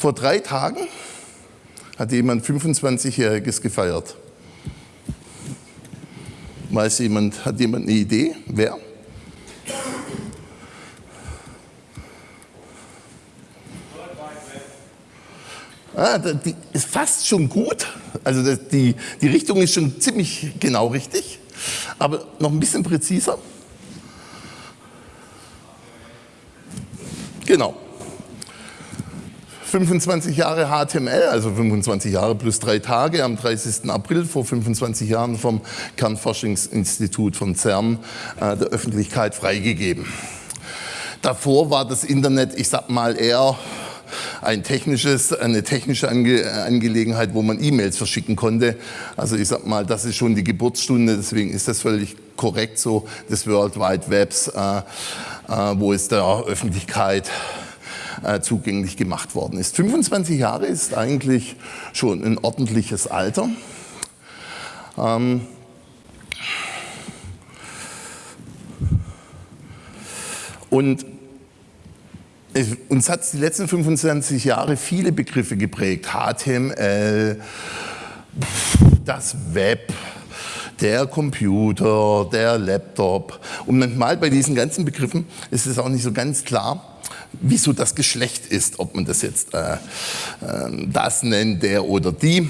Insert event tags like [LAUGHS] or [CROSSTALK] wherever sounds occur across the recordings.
Vor drei Tagen hat jemand 25-Jähriges gefeiert. Weiß jemand, hat jemand eine Idee? Wer? Ah, die ist fast schon gut. Also die, die Richtung ist schon ziemlich genau richtig. Aber noch ein bisschen präziser. Genau. 25 Jahre HTML, also 25 Jahre plus drei Tage, am 30. April vor 25 Jahren vom Kernforschungsinstitut von CERN äh, der Öffentlichkeit freigegeben. Davor war das Internet, ich sag mal, eher ein technisches, eine technische Ange Angelegenheit, wo man E-Mails verschicken konnte. Also ich sag mal, das ist schon die Geburtsstunde, deswegen ist das völlig korrekt so des World Wide Webs, äh, äh, wo es der Öffentlichkeit äh, zugänglich gemacht worden ist. 25 Jahre ist eigentlich schon ein ordentliches Alter. Ähm, und uns hat die letzten 25 Jahre viele Begriffe geprägt. HTML, das Web, der Computer, der Laptop. Und manchmal bei diesen ganzen Begriffen ist es auch nicht so ganz klar, wieso das Geschlecht ist, ob man das jetzt äh, äh, das nennt, der oder die.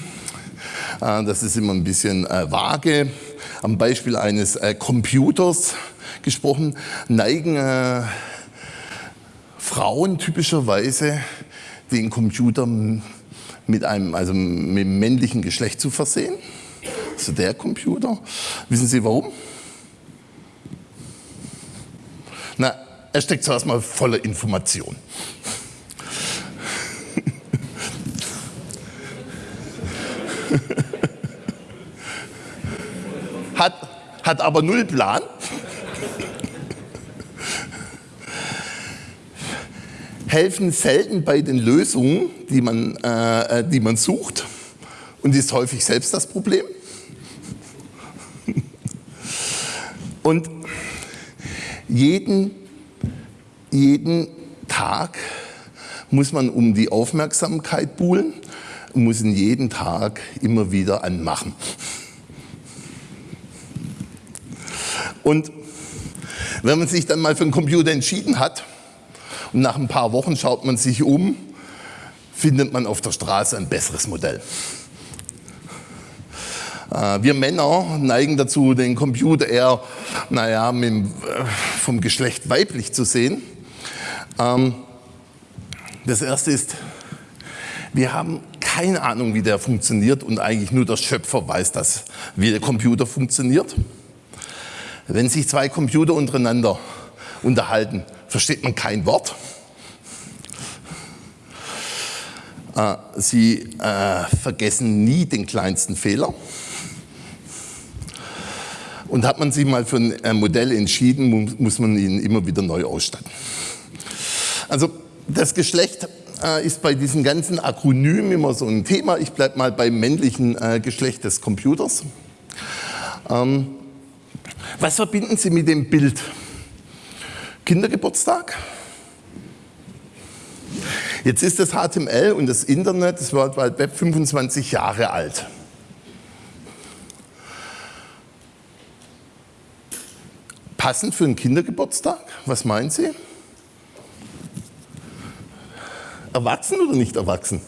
Äh, das ist immer ein bisschen äh, vage. Am Beispiel eines äh, Computers gesprochen, neigen äh, Frauen typischerweise den Computer mit einem, also mit dem männlichen Geschlecht zu versehen. Also der Computer. Wissen Sie warum? Na, er steckt zuerst mal voller Information. hat, hat aber null Plan. helfen selten bei den Lösungen, die man, äh, äh die man sucht und ist häufig selbst das Problem. Und jeden, jeden Tag muss man um die Aufmerksamkeit buhlen und muss ihn jeden Tag immer wieder anmachen. Und wenn man sich dann mal für einen Computer entschieden hat, und nach ein paar Wochen schaut man sich um, findet man auf der Straße ein besseres Modell. Äh, wir Männer neigen dazu, den Computer eher naja, äh, vom Geschlecht weiblich zu sehen. Ähm, das erste ist, wir haben keine Ahnung, wie der funktioniert und eigentlich nur der Schöpfer weiß das, wie der Computer funktioniert. Wenn sich zwei Computer untereinander unterhalten, versteht man kein Wort. Äh, sie äh, vergessen nie den kleinsten Fehler. Und hat man sich mal für ein äh, Modell entschieden, muss man ihn immer wieder neu ausstatten. Also das Geschlecht äh, ist bei diesen ganzen Akronymen immer so ein Thema. Ich bleibe mal beim männlichen äh, Geschlecht des Computers. Ähm, was verbinden Sie mit dem Bild? Kindergeburtstag? Jetzt ist das HTML und das Internet, das World Wide Web, 25 Jahre alt. Passend für einen Kindergeburtstag? Was meinen Sie? Erwachsen oder nicht erwachsen?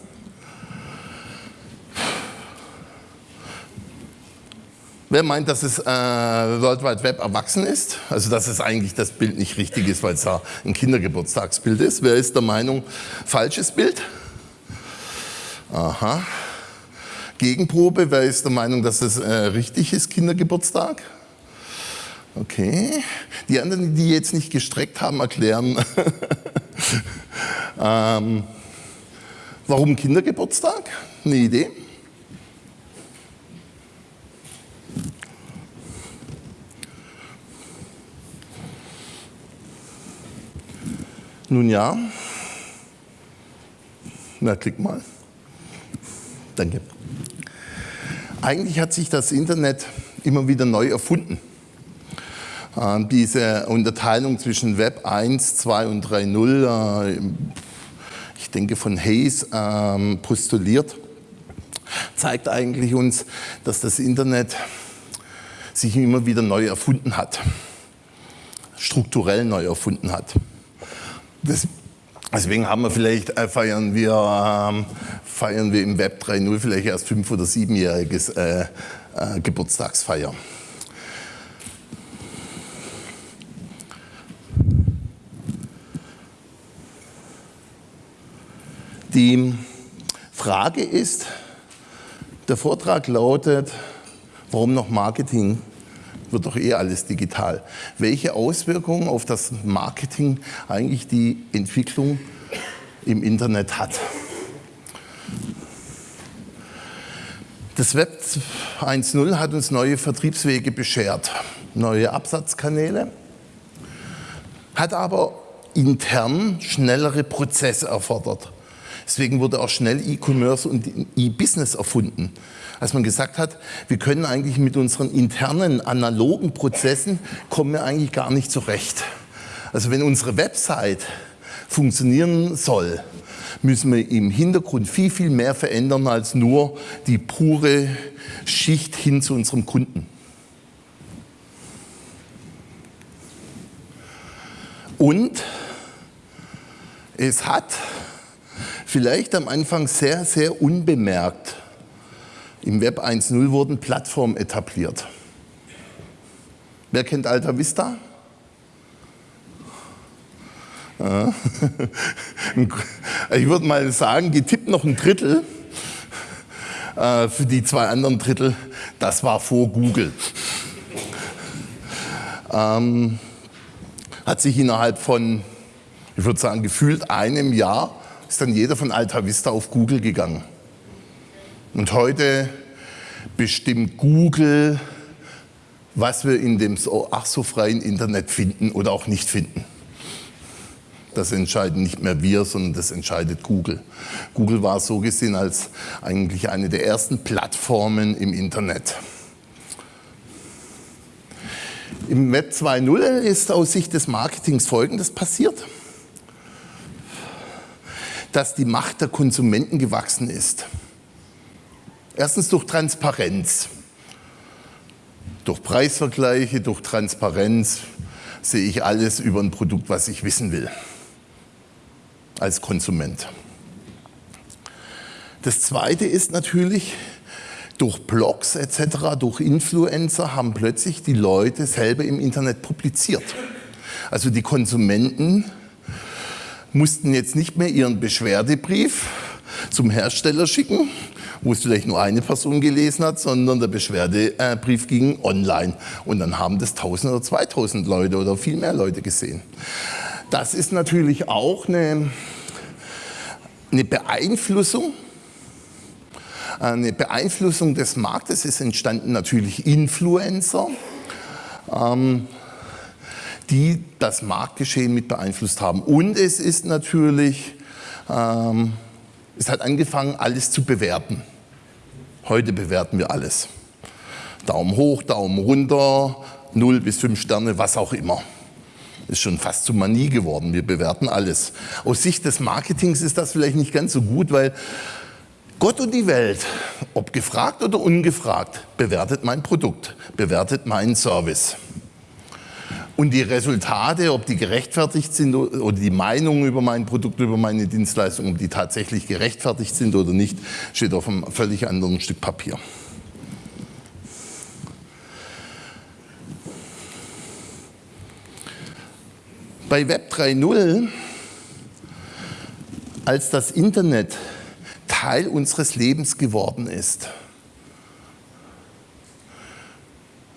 Wer meint, dass es äh, World Wide Web erwachsen ist? Also dass es eigentlich das Bild nicht richtig ist, weil es ja ein Kindergeburtstagsbild ist. Wer ist der Meinung, falsches Bild? Aha. Gegenprobe, wer ist der Meinung, dass es äh, richtig ist, Kindergeburtstag? Okay. Die anderen, die jetzt nicht gestreckt haben, erklären, [LAUGHS] ähm, warum Kindergeburtstag? Eine Idee? Nun ja. Na, klick mal. Danke. Eigentlich hat sich das Internet immer wieder neu erfunden. Äh, diese Unterteilung zwischen Web 1, 2 und 3.0, äh, ich denke von Hayes ähm, postuliert, zeigt eigentlich uns, dass das Internet sich immer wieder neu erfunden hat, strukturell neu erfunden hat. Das, deswegen haben wir vielleicht, äh, feiern, wir, ähm, feiern wir im Web 3.0 vielleicht erst fünf- oder siebenjähriges äh, äh, Geburtstagsfeier. Die Frage ist, der Vortrag lautet, warum noch Marketing? Wird doch eh alles digital. Welche Auswirkungen auf das Marketing eigentlich die Entwicklung im Internet hat? Das Web 1.0 hat uns neue Vertriebswege beschert, neue Absatzkanäle, hat aber intern schnellere Prozesse erfordert. Deswegen wurde auch schnell E-Commerce und E-Business erfunden. Als man gesagt hat, wir können eigentlich mit unseren internen analogen Prozessen kommen wir eigentlich gar nicht zurecht. Also wenn unsere Website funktionieren soll, müssen wir im Hintergrund viel, viel mehr verändern als nur die pure Schicht hin zu unserem Kunden. Und es hat vielleicht am Anfang sehr, sehr unbemerkt. Im Web 1.0 wurden Plattformen etabliert. Wer kennt Alta Vista? [LAUGHS] Ich würde mal sagen, getippt noch ein Drittel. Äh, für die zwei anderen Drittel, das war vor Google. Ähm, hat sich innerhalb von, ich würde sagen, gefühlt einem Jahr ist dann jeder von Alta Vista auf Google gegangen. Und heute bestimmt Google, was wir in dem so, ach so freien Internet finden oder auch nicht finden. Das entscheiden nicht mehr wir, sondern das entscheidet Google. Google war so gesehen als eigentlich eine der ersten Plattformen im Internet. Im Web 2.0 ist aus Sicht des Marketings Folgendes passiert dass die Macht der Konsumenten gewachsen ist. Erstens durch Transparenz. Durch Preisvergleiche, durch Transparenz sehe ich alles über ein Produkt, was ich wissen will, als Konsument. Das Zweite ist natürlich, durch Blogs etc., durch Influencer haben plötzlich die Leute selber im Internet publiziert. Also die Konsumenten mussten jetzt nicht mehr ihren Beschwerdebrief zum Hersteller schicken, wo es vielleicht nur eine Person gelesen hat, sondern der Beschwerdebrief ging online. Und dann haben das 1000 oder 2000 Leute oder viel mehr Leute gesehen. Das ist natürlich auch eine, eine Beeinflussung eine Beeinflussung des Marktes. Es entstanden natürlich Influencer. Ähm, die das Marktgeschehen mit beeinflusst haben. Und es ist natürlich, ähm, es hat angefangen, alles zu bewerten. Heute bewerten wir alles. Daumen hoch, Daumen runter, 0 bis 5 Sterne, was auch immer. Ist schon fast zu Manie geworden. Wir bewerten alles. Aus Sicht des Marketings ist das vielleicht nicht ganz so gut, weil Gott und die Welt, ob gefragt oder ungefragt, bewertet mein Produkt, bewertet meinen Service. Und die Resultate, ob die gerechtfertigt sind oder die Meinungen über mein Produkt, über meine Dienstleistung, ob die tatsächlich gerechtfertigt sind oder nicht, steht auf einem völlig anderen Stück Papier. Bei Web 3.0, als das Internet Teil unseres Lebens geworden ist,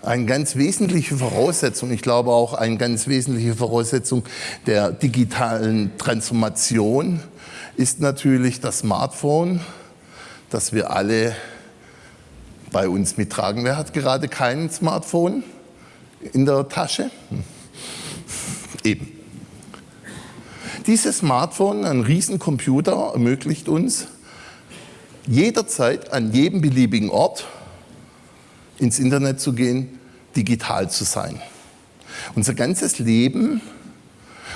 eine ganz wesentliche Voraussetzung, ich glaube auch eine ganz wesentliche Voraussetzung der digitalen Transformation ist natürlich das Smartphone, das wir alle bei uns mittragen. Wer hat gerade kein Smartphone in der Tasche? Hm. Eben. Dieses Smartphone, ein Riesencomputer, ermöglicht uns, jederzeit an jedem beliebigen Ort ins Internet zu gehen, digital zu sein. Unser ganzes Leben,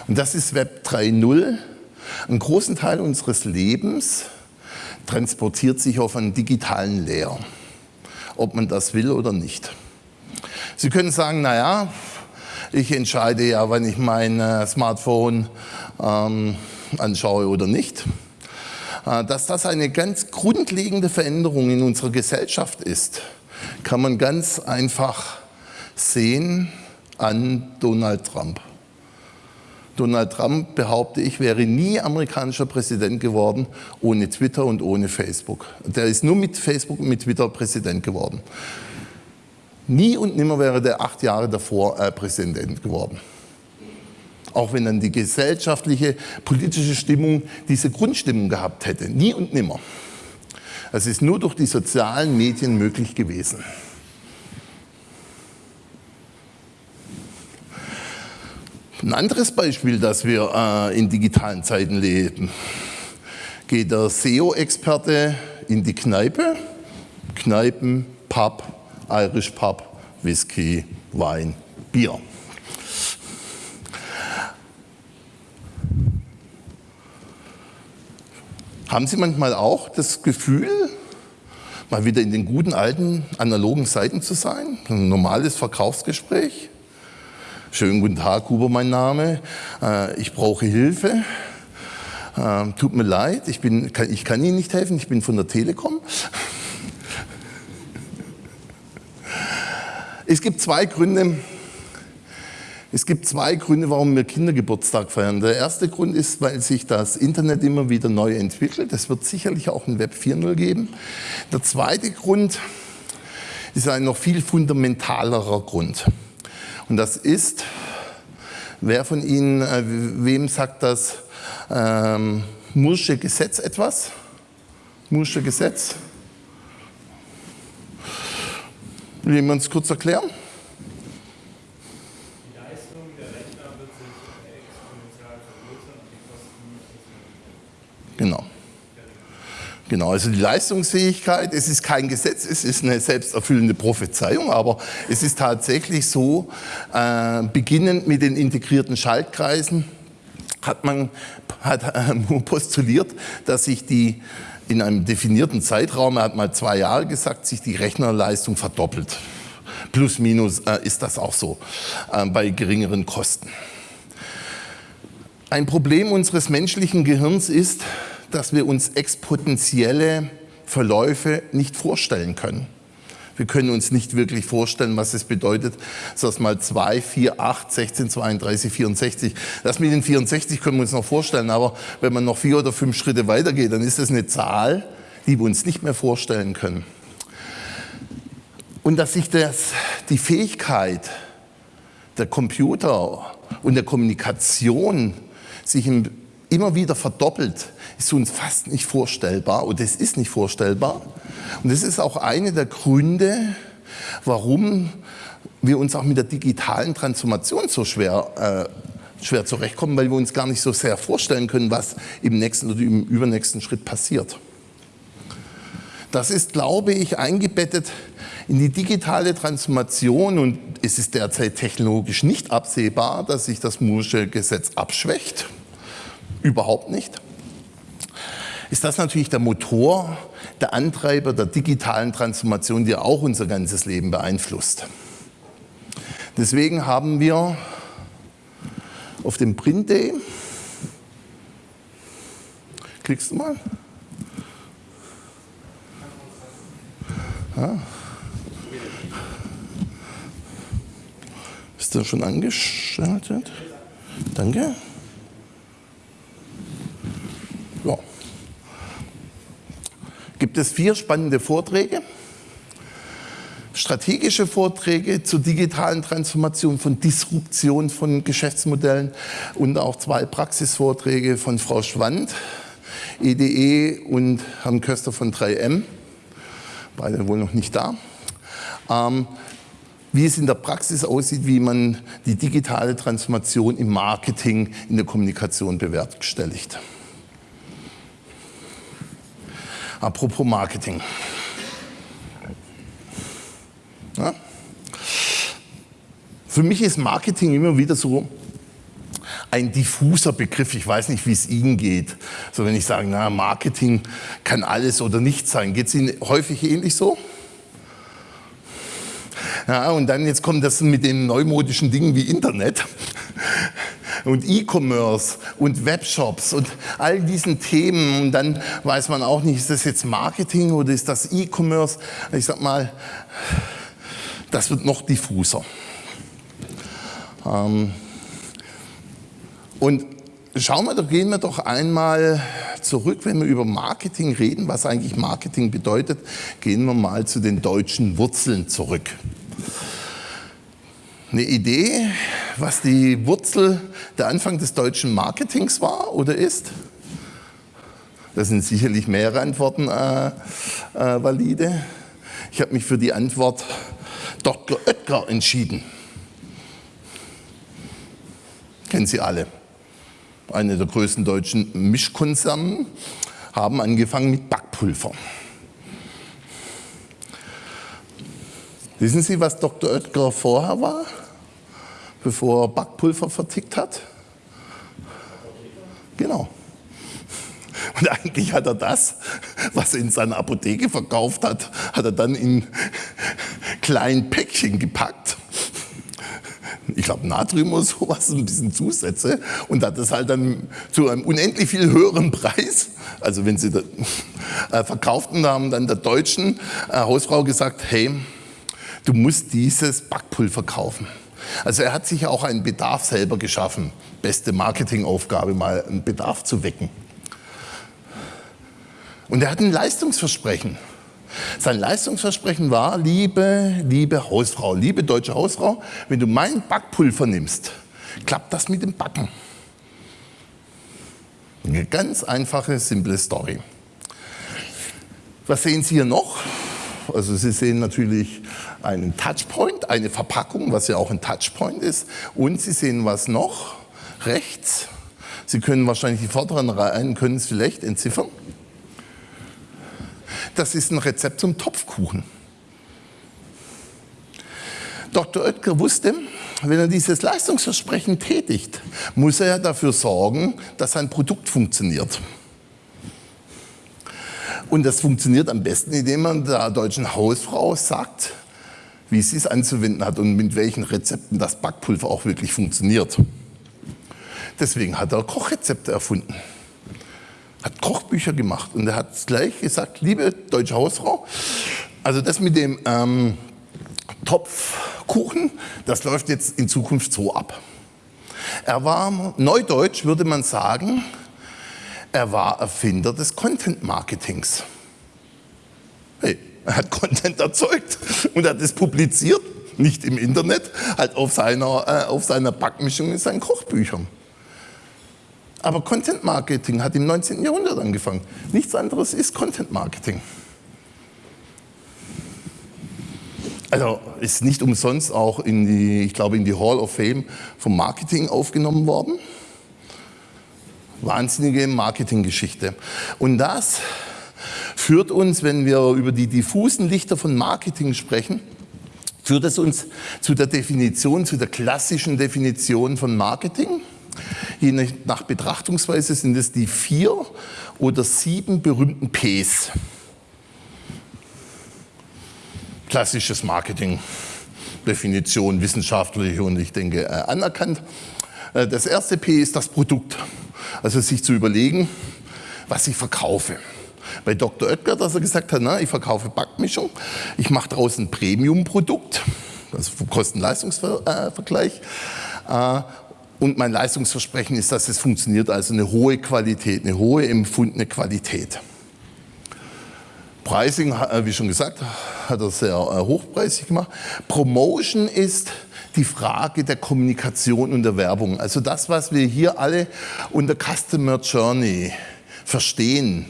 und das ist Web 3.0, Ein großen Teil unseres Lebens transportiert sich auf einen digitalen Leer, ob man das will oder nicht. Sie können sagen, naja, ich entscheide ja, wann ich mein äh, Smartphone ähm, anschaue oder nicht. Äh, dass das eine ganz grundlegende Veränderung in unserer Gesellschaft ist, kann man ganz einfach sehen an Donald Trump. Donald Trump, behaupte ich, wäre nie amerikanischer Präsident geworden ohne Twitter und ohne Facebook. Der ist nur mit Facebook und mit Twitter Präsident geworden. Nie und nimmer wäre der acht Jahre davor äh, Präsident geworden. Auch wenn dann die gesellschaftliche, politische Stimmung diese Grundstimmung gehabt hätte. Nie und nimmer. Es ist nur durch die sozialen Medien möglich gewesen. Ein anderes Beispiel, dass wir äh, in digitalen Zeiten leben. Geht der SEO-Experte in die Kneipe, Kneipen, Pub, Irish Pub, Whisky, Wein, Bier. Haben Sie manchmal auch das Gefühl, mal wieder in den guten alten analogen Seiten zu sein? Ein normales Verkaufsgespräch? Schönen guten Tag, Huber mein Name. Äh, ich brauche Hilfe. Äh, tut mir leid, ich, bin, ich kann Ihnen nicht helfen, ich bin von der Telekom. [LAUGHS] Es gibt zwei Gründe, es gibt zwei Gründe, warum wir Kindergeburtstag feiern. Der erste Grund ist, weil sich das Internet immer wieder neu entwickelt. Es wird sicherlich auch ein Web 4.0 geben. Der zweite Grund ist ein noch viel fundamentalerer Grund. Und das ist, wer von Ihnen, äh, wem sagt das ähm, Mursche Gesetz etwas? Mursche Gesetz? Will jemand es kurz erklären? Genau. Genau, also die Leistungsfähigkeit, es ist kein Gesetz, es ist eine selbsterfüllende Prophezeiung, aber es ist tatsächlich so, äh, beginnend mit den integrierten Schaltkreisen hat man hat, äh, [LAUGHS] postuliert, dass sich die in einem definierten Zeitraum, er hat mal zwei Jahre gesagt, sich die Rechnerleistung verdoppelt. Plus minus äh, ist das auch so äh, bei geringeren Kosten. Ein Problem unseres menschlichen Gehirns ist, dass wir uns exponentielle Verläufe nicht vorstellen können. Wir können uns nicht wirklich vorstellen, was es bedeutet, dass mal 2, 4, 8, 16, 32, 64. Das mit den 64 können wir uns noch vorstellen, aber wenn man noch vier oder fünf Schritte weitergeht, dann ist das eine Zahl, die wir uns nicht mehr vorstellen können. Und dass sich das, die Fähigkeit der Computer und der Kommunikation sich im immer wieder verdoppelt, ist uns fast nicht vorstellbar und es ist nicht vorstellbar. Und das ist auch eine der Gründe, warum wir uns auch mit der digitalen Transformation so schwer, äh, schwer zurechtkommen, weil wir uns gar nicht so sehr vorstellen können, was im nächsten oder im übernächsten Schritt passiert. Das ist, glaube ich, eingebettet in die digitale Transformation und es ist derzeit technologisch nicht absehbar, dass sich das Moore'sche Gesetz abschwächt überhaupt nicht, ist das natürlich der Motor, der Antreiber der digitalen Transformation, die auch unser ganzes Leben beeinflusst. Deswegen haben wir auf dem Print Day, klickst du mal? Ja. Bist du schon angeschaltet? Danke. Gibt es vier spannende Vorträge, strategische Vorträge zur digitalen Transformation, von Disruption von Geschäftsmodellen und auch zwei Praxisvorträge von Frau Schwand, EDE e und Herrn Köster von 3M, beide wohl noch nicht da. Ähm, wie es in der Praxis aussieht, wie man die digitale Transformation im Marketing, in der Kommunikation bewerkstelligt. Apropos Marketing. Ja? Für mich ist Marketing immer wieder so ein diffuser Begriff. Ich weiß nicht, wie es Ihnen geht. So wenn ich sage, na, Marketing kann alles oder nichts sein. Geht es Ihnen häufig ähnlich so? Ja, und dann jetzt kommt das mit den neumodischen Dingen wie Internet [LAUGHS] und E-Commerce und Webshops und all diesen Themen. Und dann weiß man auch nicht, ist das jetzt Marketing oder ist das E-Commerce? Ich sag mal, das wird noch diffuser. Ähm, und schauen wir, doch, gehen wir doch einmal zurück, wenn wir über Marketing reden, was eigentlich Marketing bedeutet, gehen wir mal zu den deutschen Wurzeln zurück. Eine Idee, was die Wurzel der Anfang des deutschen Marketings war oder ist? Das sind sicherlich mehrere Antworten äh, äh, valide. Ich habe mich für die Antwort Dr. Oetker entschieden. Kennen Sie alle eine der größten deutschen Mischkonzerne, haben angefangen mit Backpulver. Wissen Sie, was Dr. Oetker vorher war, bevor er Backpulver vertickt hat? Genau. Und eigentlich hat er das, was er in seiner Apotheke verkauft hat, hat er dann in kleinen Päckchen gepackt ich glaube Natrium oder sowas, ein bisschen Zusätze und hat das halt dann zu einem unendlich viel höheren Preis, also wenn sie das, äh, verkauften, haben dann der deutschen äh, Hausfrau gesagt, hey, du musst dieses Backpulver kaufen. Also er hat sich auch einen Bedarf selber geschaffen. Beste Marketingaufgabe, mal einen Bedarf zu wecken. Und er hat ein Leistungsversprechen. Sein Leistungsversprechen war, liebe, liebe Hausfrau, liebe deutsche Hausfrau, wenn du mein Backpulver nimmst, klappt das mit dem Backen. Eine ganz einfache, simple Story. Was sehen Sie hier noch? Also Sie sehen natürlich einen Touchpoint, eine Verpackung, was ja auch ein Touchpoint ist. Und Sie sehen was noch? Rechts. Sie können wahrscheinlich die vorderen Reihen, können es vielleicht entziffern das ist ein Rezept zum Topfkuchen. Dr. Oetker wusste, wenn er dieses Leistungsversprechen tätigt, muss er dafür sorgen, dass sein Produkt funktioniert. Und das funktioniert am besten, indem man der deutschen Hausfrau sagt, wie sie es anzuwenden hat und mit welchen Rezepten das Backpulver auch wirklich funktioniert. Deswegen hat er Kochrezepte erfunden hat Kochbücher gemacht und er hat gleich gesagt, liebe deutsche Hausfrau, also das mit dem ähm, Topfkuchen, das läuft jetzt in Zukunft so ab. Er war, neudeutsch würde man sagen, er war Erfinder des Content-Marketings. Hey, er hat Content erzeugt und hat es publiziert, nicht im Internet, halt auf seiner, äh, auf seiner Backmischung in seinen Kochbüchern. Aber Content Marketing hat im 19. Jahrhundert angefangen. Nichts anderes ist Content Marketing. Also ist nicht umsonst auch in die, ich glaube, in die Hall of Fame vom Marketing aufgenommen worden. Wahnsinnige Marketinggeschichte. Und das führt uns, wenn wir über die diffusen Lichter von Marketing sprechen, führt es uns zu der Definition, zu der klassischen Definition von Marketing. Je nach Betrachtungsweise sind es die vier oder sieben berühmten Ps. Klassisches Marketing, Definition wissenschaftlich und ich denke äh, anerkannt. Äh, das erste P ist das Produkt, also sich zu überlegen, was ich verkaufe. Bei Dr. Oetker, dass er gesagt hat, na, ich verkaufe Backmischung, ich mache daraus ein Premium-Produkt, also Kosten-Leistungsvergleich, äh, und mein Leistungsversprechen ist, dass es funktioniert, also eine hohe Qualität, eine hohe empfundene Qualität. Pricing, äh, wie schon gesagt, hat er sehr äh, hochpreisig gemacht. Promotion ist die Frage der Kommunikation und der Werbung. Also das, was wir hier alle unter Customer Journey verstehen,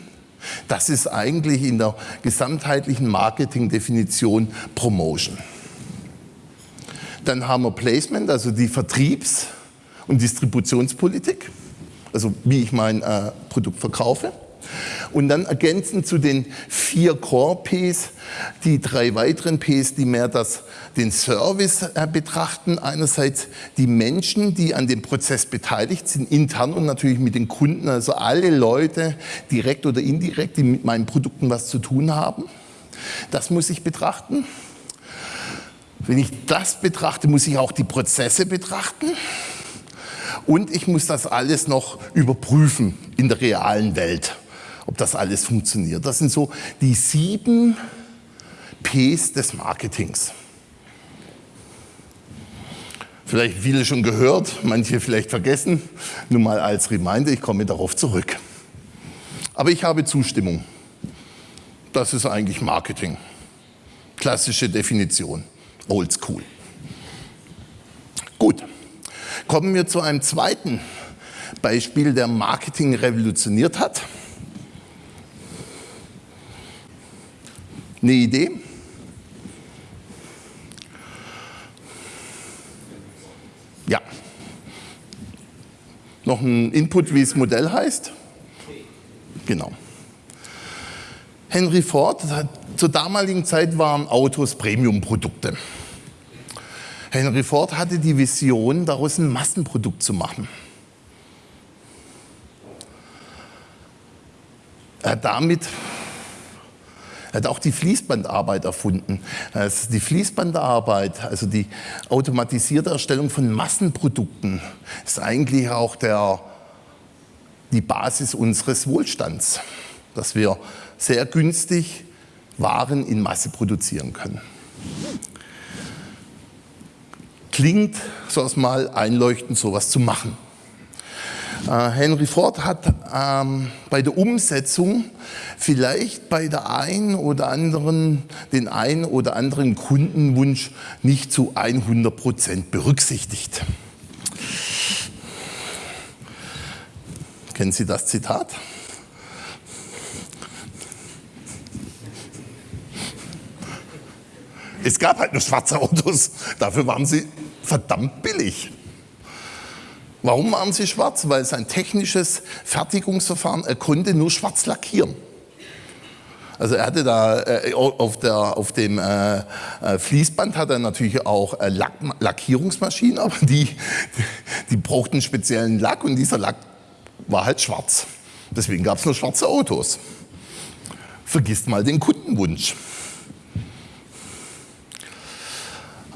das ist eigentlich in der gesamtheitlichen Marketing-Definition Promotion. Dann haben wir Placement, also die Vertriebs- und Distributionspolitik, also wie ich mein äh, Produkt verkaufe. Und dann ergänzend zu den vier Core-Ps, die drei weiteren Ps, die mehr das, den Service äh, betrachten. Einerseits die Menschen, die an dem Prozess beteiligt sind, intern und natürlich mit den Kunden, also alle Leute, direkt oder indirekt, die mit meinen Produkten was zu tun haben. Das muss ich betrachten. Wenn ich das betrachte, muss ich auch die Prozesse betrachten. Und ich muss das alles noch überprüfen in der realen Welt ob das alles funktioniert. Das sind so die sieben Ps des Marketings. Vielleicht viele schon gehört, manche vielleicht vergessen. Nur mal als Reminder, ich komme darauf zurück. Aber ich habe Zustimmung. Das ist eigentlich Marketing. Klassische Definition. Old School. Gut. Kommen wir zu einem zweiten Beispiel, der Marketing revolutioniert hat. Eine Idee? Ja. Noch ein Input, wie das Modell heißt? Genau. Henry Ford, zur damaligen Zeit waren Autos Premium-Produkte. Henry Ford hatte die Vision, daraus ein Massenprodukt zu machen. Er hat damit er hat auch die Fließbandarbeit erfunden. Die Fließbandarbeit, also die automatisierte Erstellung von Massenprodukten, ist eigentlich auch der, die Basis unseres Wohlstands, dass wir sehr günstig Waren in Masse produzieren können. Klingt so erstmal einleuchtend, sowas zu machen. Äh, Henry Ford hat ähm, bei der Umsetzung vielleicht bei der einen oder anderen, den einen oder anderen Kundenwunsch nicht zu 100 Prozent berücksichtigt. Kennen Sie das Zitat? Es gab halt nur schwarze Autos, dafür waren sie verdammt billig. Warum waren sie schwarz? Weil sein technisches Fertigungsverfahren, er konnte nur schwarz lackieren. Also er hatte da äh, auf, der, auf dem äh, äh, Fließband hat er natürlich auch äh, Lack, Lackierungsmaschinen, aber die, [LAUGHS] die brauchten speziellen Lack und dieser Lack war halt schwarz. Deswegen gab es nur schwarze Autos. Vergisst mal den Kundenwunsch.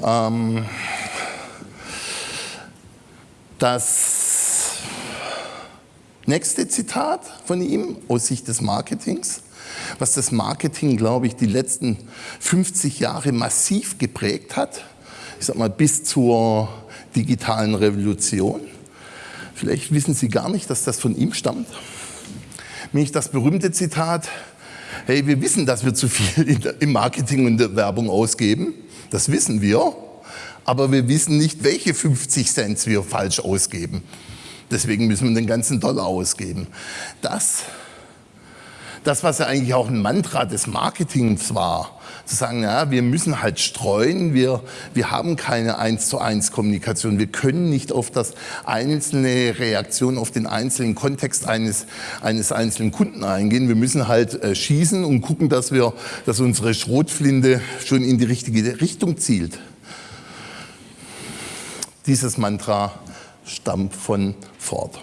Ähm, das nächste Zitat von ihm aus Sicht des Marketings, was das Marketing, glaube ich, die letzten 50 Jahre massiv geprägt hat, ich sag mal bis zur digitalen Revolution. Vielleicht wissen Sie gar nicht, dass das von ihm stammt. Nämlich das berühmte Zitat, hey, wir wissen, dass wir zu viel im Marketing und der Werbung ausgeben. Das wissen wir aber wir wissen nicht, welche 50 Cent wir falsch ausgeben. Deswegen müssen wir den ganzen Dollar ausgeben. Das, das was ja eigentlich auch ein Mantra des Marketings war, zu sagen, ja, wir müssen halt streuen, wir, wir haben keine eins zu eins Kommunikation, wir können nicht auf das einzelne Reaktion, auf den einzelnen Kontext eines, eines einzelnen Kunden eingehen. Wir müssen halt äh, schießen und gucken, dass wir, dass unsere Schrotflinte schon in die richtige Richtung zielt. Dieses Mantra stammt von Ford.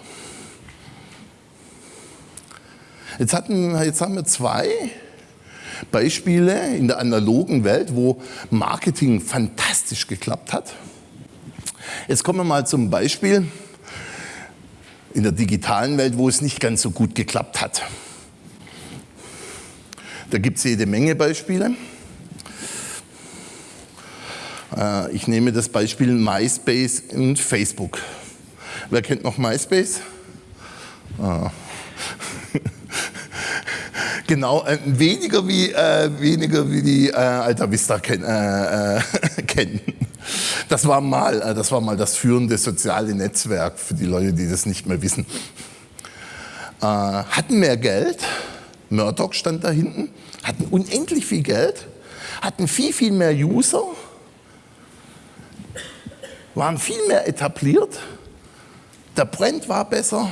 Jetzt, hatten, jetzt haben wir zwei Beispiele in der analogen Welt, wo Marketing fantastisch geklappt hat. Jetzt kommen wir mal zum Beispiel in der digitalen Welt, wo es nicht ganz so gut geklappt hat. Da gibt es jede Menge Beispiele. Äh, ich nehme das Beispiel MySpace und Facebook. Wer kennt noch MySpace? Ah. [LAUGHS] genau, äh, weniger, wie, äh, weniger wie die äh, Alta Vista ken, äh, [LAUGHS] kennen. Das war, mal, das war mal das führende soziale Netzwerk für die Leute, die das nicht mehr wissen. hatten mehr Geld, Murdoch stand da hinten, hatten unendlich viel Geld, hatten viel, viel mehr User waren viel mehr etabliert, der Brand war besser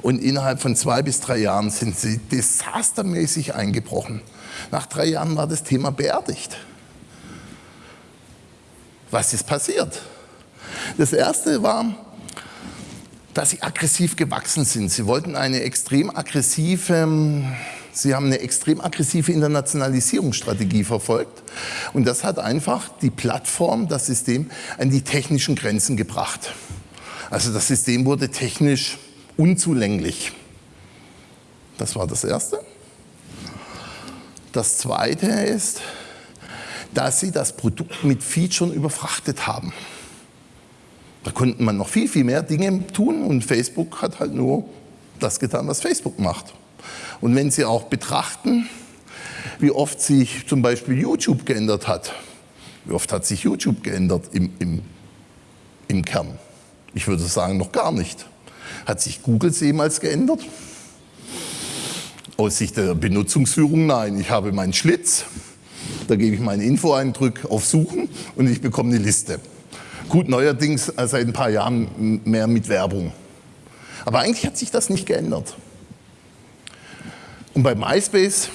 Und innerhalb von zwei bis drei Jahren sind sie desastermäßig eingebrochen. Nach drei Jahren war das Thema beerdigt. Was ist passiert? Das erste war, dass sie aggressiv gewachsen sind. Sie wollten eine extrem aggressive, sie haben eine extrem aggressive Internationalisierungsstrategie verfolgt. Und das hat einfach die Plattform, das System, an die technischen Grenzen gebracht. Also das System wurde technisch unzulänglich. Das war das Erste. Das Zweite ist, dass sie das Produkt mit Features überfrachtet haben. Da konnte man noch viel, viel mehr Dinge tun und Facebook hat halt nur das getan, was Facebook macht. Und wenn Sie auch betrachten, wie oft sich zum Beispiel YouTube geändert hat, wie oft hat sich YouTube geändert im, im, im Kern? Ich würde sagen, noch gar nicht. Hat sich Google jemals geändert? Aus Sicht der Benutzungsführung nein. Ich habe meinen Schlitz, da gebe ich meinen Info-Eindruck auf Suchen und ich bekomme eine Liste. Gut, neuerdings seit ein paar Jahren mehr mit Werbung. Aber eigentlich hat sich das nicht geändert. Und bei MySpace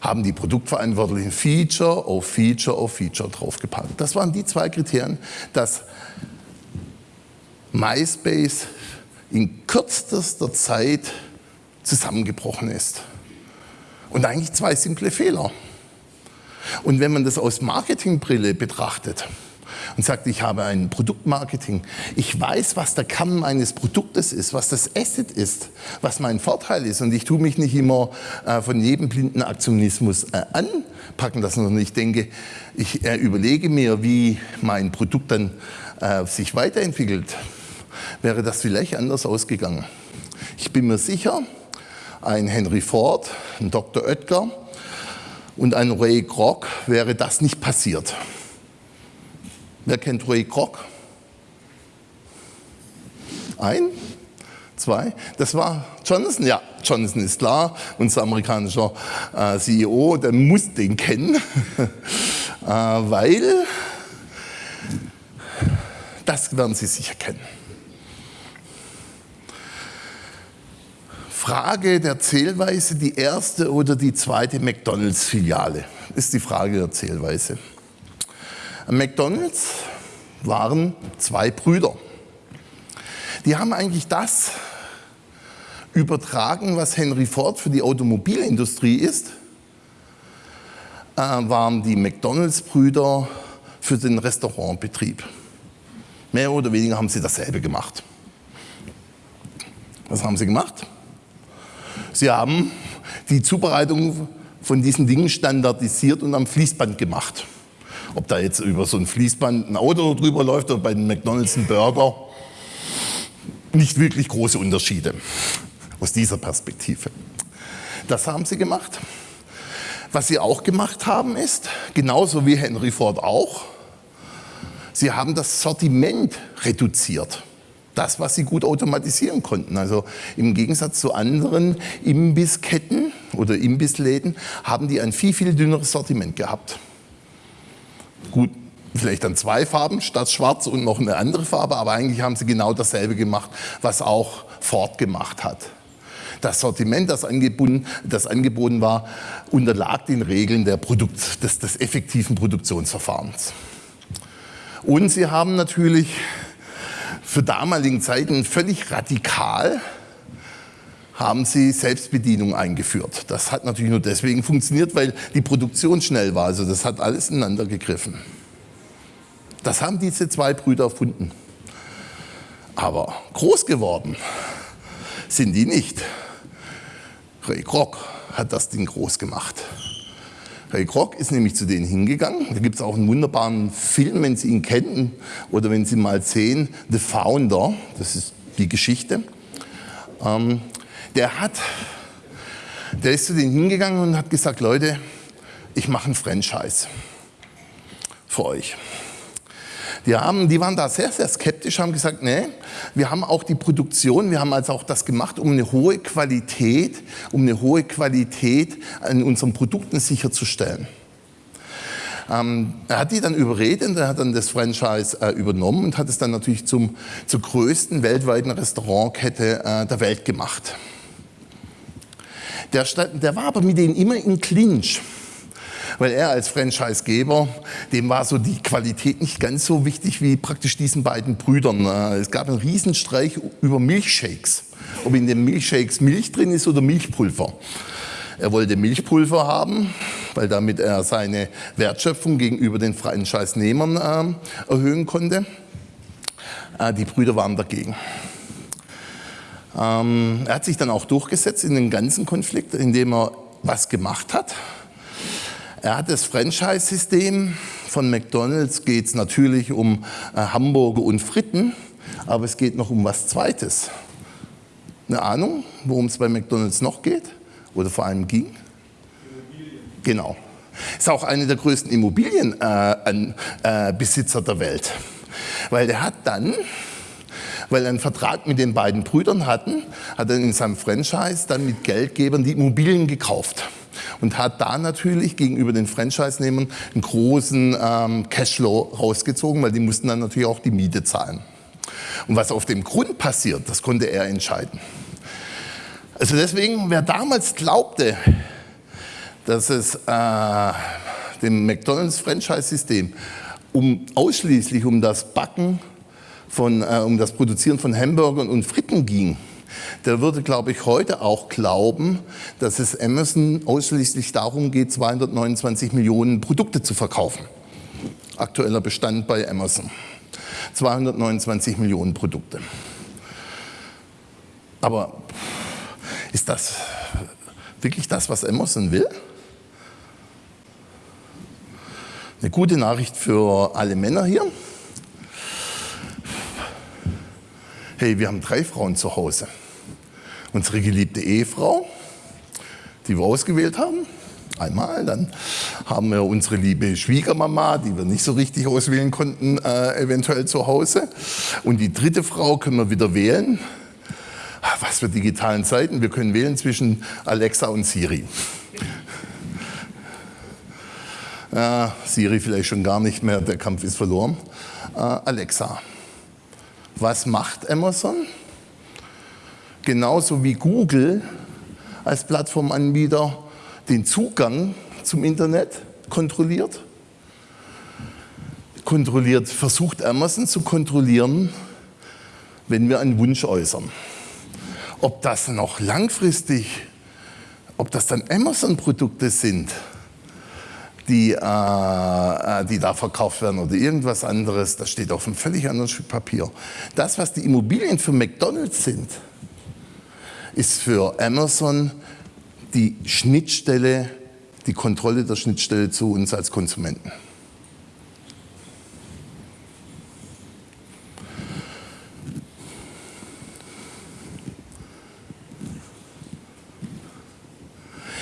haben die Produktverantwortlichen Feature auf Feature auf Feature draufgepackt. Das waren die zwei Kriterien, dass MySpace in kürzester Zeit zusammengebrochen ist. Und eigentlich zwei simple Fehler. Und wenn man das aus Marketingbrille betrachtet und sagt, ich habe ein Produktmarketing, ich weiß, was der Kern meines Produktes ist, was das Asset ist, was mein Vorteil ist und ich tue mich nicht immer äh, von jedem blinden Aktionismus äh, anpacken lassen, sondern ich denke, ich äh, überlege mir, wie mein Produkt dann äh, sich weiterentwickelt, wäre das vielleicht anders ausgegangen. Ich bin mir sicher, ein Henry Ford, ein Dr. Oetker und ein Ray Kroc wäre das nicht passiert. Wer kennt Ray Kroc? Ein? Zwei? Das war Johnson? Ja, Johnson ist klar, unser amerikanischer äh, CEO, der muss den kennen, [LAUGHS] äh, weil, das werden Sie sicher kennen. Frage der Zählweise, die erste oder die zweite McDonalds-Filiale, ist die Frage der Zählweise. McDonalds waren zwei Brüder. Die haben eigentlich das übertragen, was Henry Ford für die Automobilindustrie ist, äh, waren die McDonalds-Brüder für den Restaurantbetrieb. Mehr oder weniger haben sie dasselbe gemacht. Was haben sie gemacht? Sie haben die Zubereitung von diesen Dingen standardisiert und am Fließband gemacht. Ob da jetzt über so ein Fließband ein Auto drüber läuft oder bei den McDonalds ein Burger, nicht wirklich große Unterschiede aus dieser Perspektive. Das haben sie gemacht. Was sie auch gemacht haben ist, genauso wie Henry Ford auch, sie haben das Sortiment reduziert das, was sie gut automatisieren konnten. Also im Gegensatz zu anderen Imbissketten oder Imbissläden haben die ein viel, viel dünneres Sortiment gehabt. Gut, vielleicht dann zwei Farben statt schwarz und noch eine andere Farbe, aber eigentlich haben sie genau dasselbe gemacht, was auch Ford gemacht hat. Das Sortiment, das angeboten, das angeboten war, unterlag den Regeln der Produkt, des, des effektiven Produktionsverfahrens. Und sie haben natürlich für damaligen Zeiten völlig radikal haben sie Selbstbedienung eingeführt. Das hat natürlich nur deswegen funktioniert, weil die Produktion schnell war. Also das hat alles ineinander gegriffen. Das haben diese zwei Brüder erfunden. Aber groß geworden sind die nicht. Ray Kroc hat das Ding groß gemacht. Ray Kroc ist nämlich zu denen hingegangen. Da gibt es auch einen wunderbaren Film, wenn Sie ihn kennen oder wenn Sie mal sehen, The Founder, das ist die Geschichte. Ähm, der hat, der ist zu denen hingegangen und hat gesagt, Leute, ich mache ein Franchise für euch. Die, haben, die waren da sehr, sehr skeptisch, haben gesagt, nee, wir haben auch die Produktion, wir haben also auch das gemacht, um eine hohe Qualität, um eine hohe Qualität an unseren Produkten sicherzustellen. Ähm, er hat die dann überredet er hat dann das Franchise äh, übernommen und hat es dann natürlich zum, zur größten weltweiten Restaurantkette äh, der Welt gemacht. Der, der war aber mit denen immer in Clinch weil er als Franchisegeber, dem war so die Qualität nicht ganz so wichtig wie praktisch diesen beiden Brüdern. Äh, es gab einen Riesenstreich über Milchshakes, ob in den Milchshakes Milch drin ist oder Milchpulver. Er wollte Milchpulver haben, weil damit er seine Wertschöpfung gegenüber den Franchise-Nehmern äh, erhöhen konnte. Äh, die Brüder waren dagegen. Ähm, er hat sich dann auch durchgesetzt in den ganzen Konflikt, indem er was gemacht hat. Er hat das Franchise-System. Von McDonalds geht es natürlich um äh, Hamburger und Fritten, aber es geht noch um was Zweites. Eine Ahnung, worum es bei McDonalds noch geht? Oder vor allem ging? Immobilien. Genau. Ist auch einer der größten Immobilienbesitzer äh, äh, der Welt. Weil der hat dann, weil er einen Vertrag mit den beiden Brüdern hatten, hat er in seinem Franchise dann mit Geldgebern die Immobilien gekauft und hat da natürlich gegenüber den Franchise-Nehmern einen großen ähm, Cashflow rausgezogen, weil die mussten dann natürlich auch die Miete zahlen. Und was auf dem Grund passiert, das konnte er entscheiden. Also deswegen, wer damals glaubte, dass es äh, dem McDonalds-Franchise-System um, ausschließlich um das Backen von, äh, um das Produzieren von Hamburgern und Fritten ging, der würde, glaube ich, heute auch glauben, dass es Amazon ausschließlich darum geht, 229 Millionen Produkte zu verkaufen. Aktueller Bestand bei Amazon. 229 Millionen Produkte. Aber ist das wirklich das, was Amazon will? Eine gute Nachricht für alle Männer hier. Hey, wir haben drei Frauen zu Hause. Unsere geliebte Ehefrau, die wir ausgewählt haben, einmal. Dann haben wir unsere liebe Schwiegermama, die wir nicht so richtig auswählen konnten, äh, eventuell zu Hause. Und die dritte Frau können wir wieder wählen. Ah, was für digitalen Zeiten. Wir können wählen zwischen Alexa und Siri. Äh, Siri vielleicht schon gar nicht mehr, der Kampf ist verloren. Äh, Alexa. Was macht Amazon? Genauso wie Google als Plattformanbieter den Zugang zum Internet kontrolliert, kontrolliert, versucht Amazon zu kontrollieren, wenn wir einen Wunsch äußern. Ob das noch langfristig, ob das dann Amazon-Produkte sind, die, äh, äh, die da verkauft werden oder irgendwas anderes, das steht auf einem völlig anderen Stück Papier. Das, was die Immobilien für McDonalds sind, ist für Amazon die Schnittstelle, die Kontrolle der Schnittstelle zu uns als Konsumenten.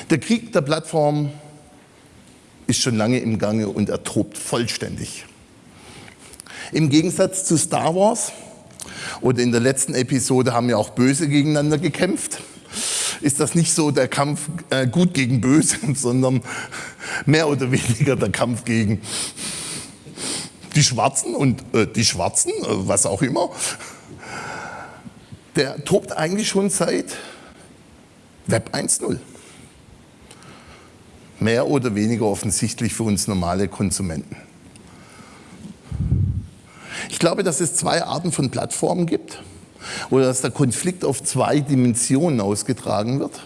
Der Krieg der Plattform ist schon lange im Gange und er tobt vollständig. Im Gegensatz zu Star Wars oder in der letzten Episode haben ja auch Böse gegeneinander gekämpft, ist das nicht so der Kampf äh, gut gegen Böse, [LAUGHS] sondern mehr oder weniger der Kampf gegen die Schwarzen und äh, die Schwarzen, äh, was auch immer. Der tobt eigentlich schon seit Web 1.0 mehr oder weniger offensichtlich für uns normale Konsumenten. Ich glaube, dass es zwei Arten von Plattformen gibt oder dass der Konflikt auf zwei Dimensionen ausgetragen wird.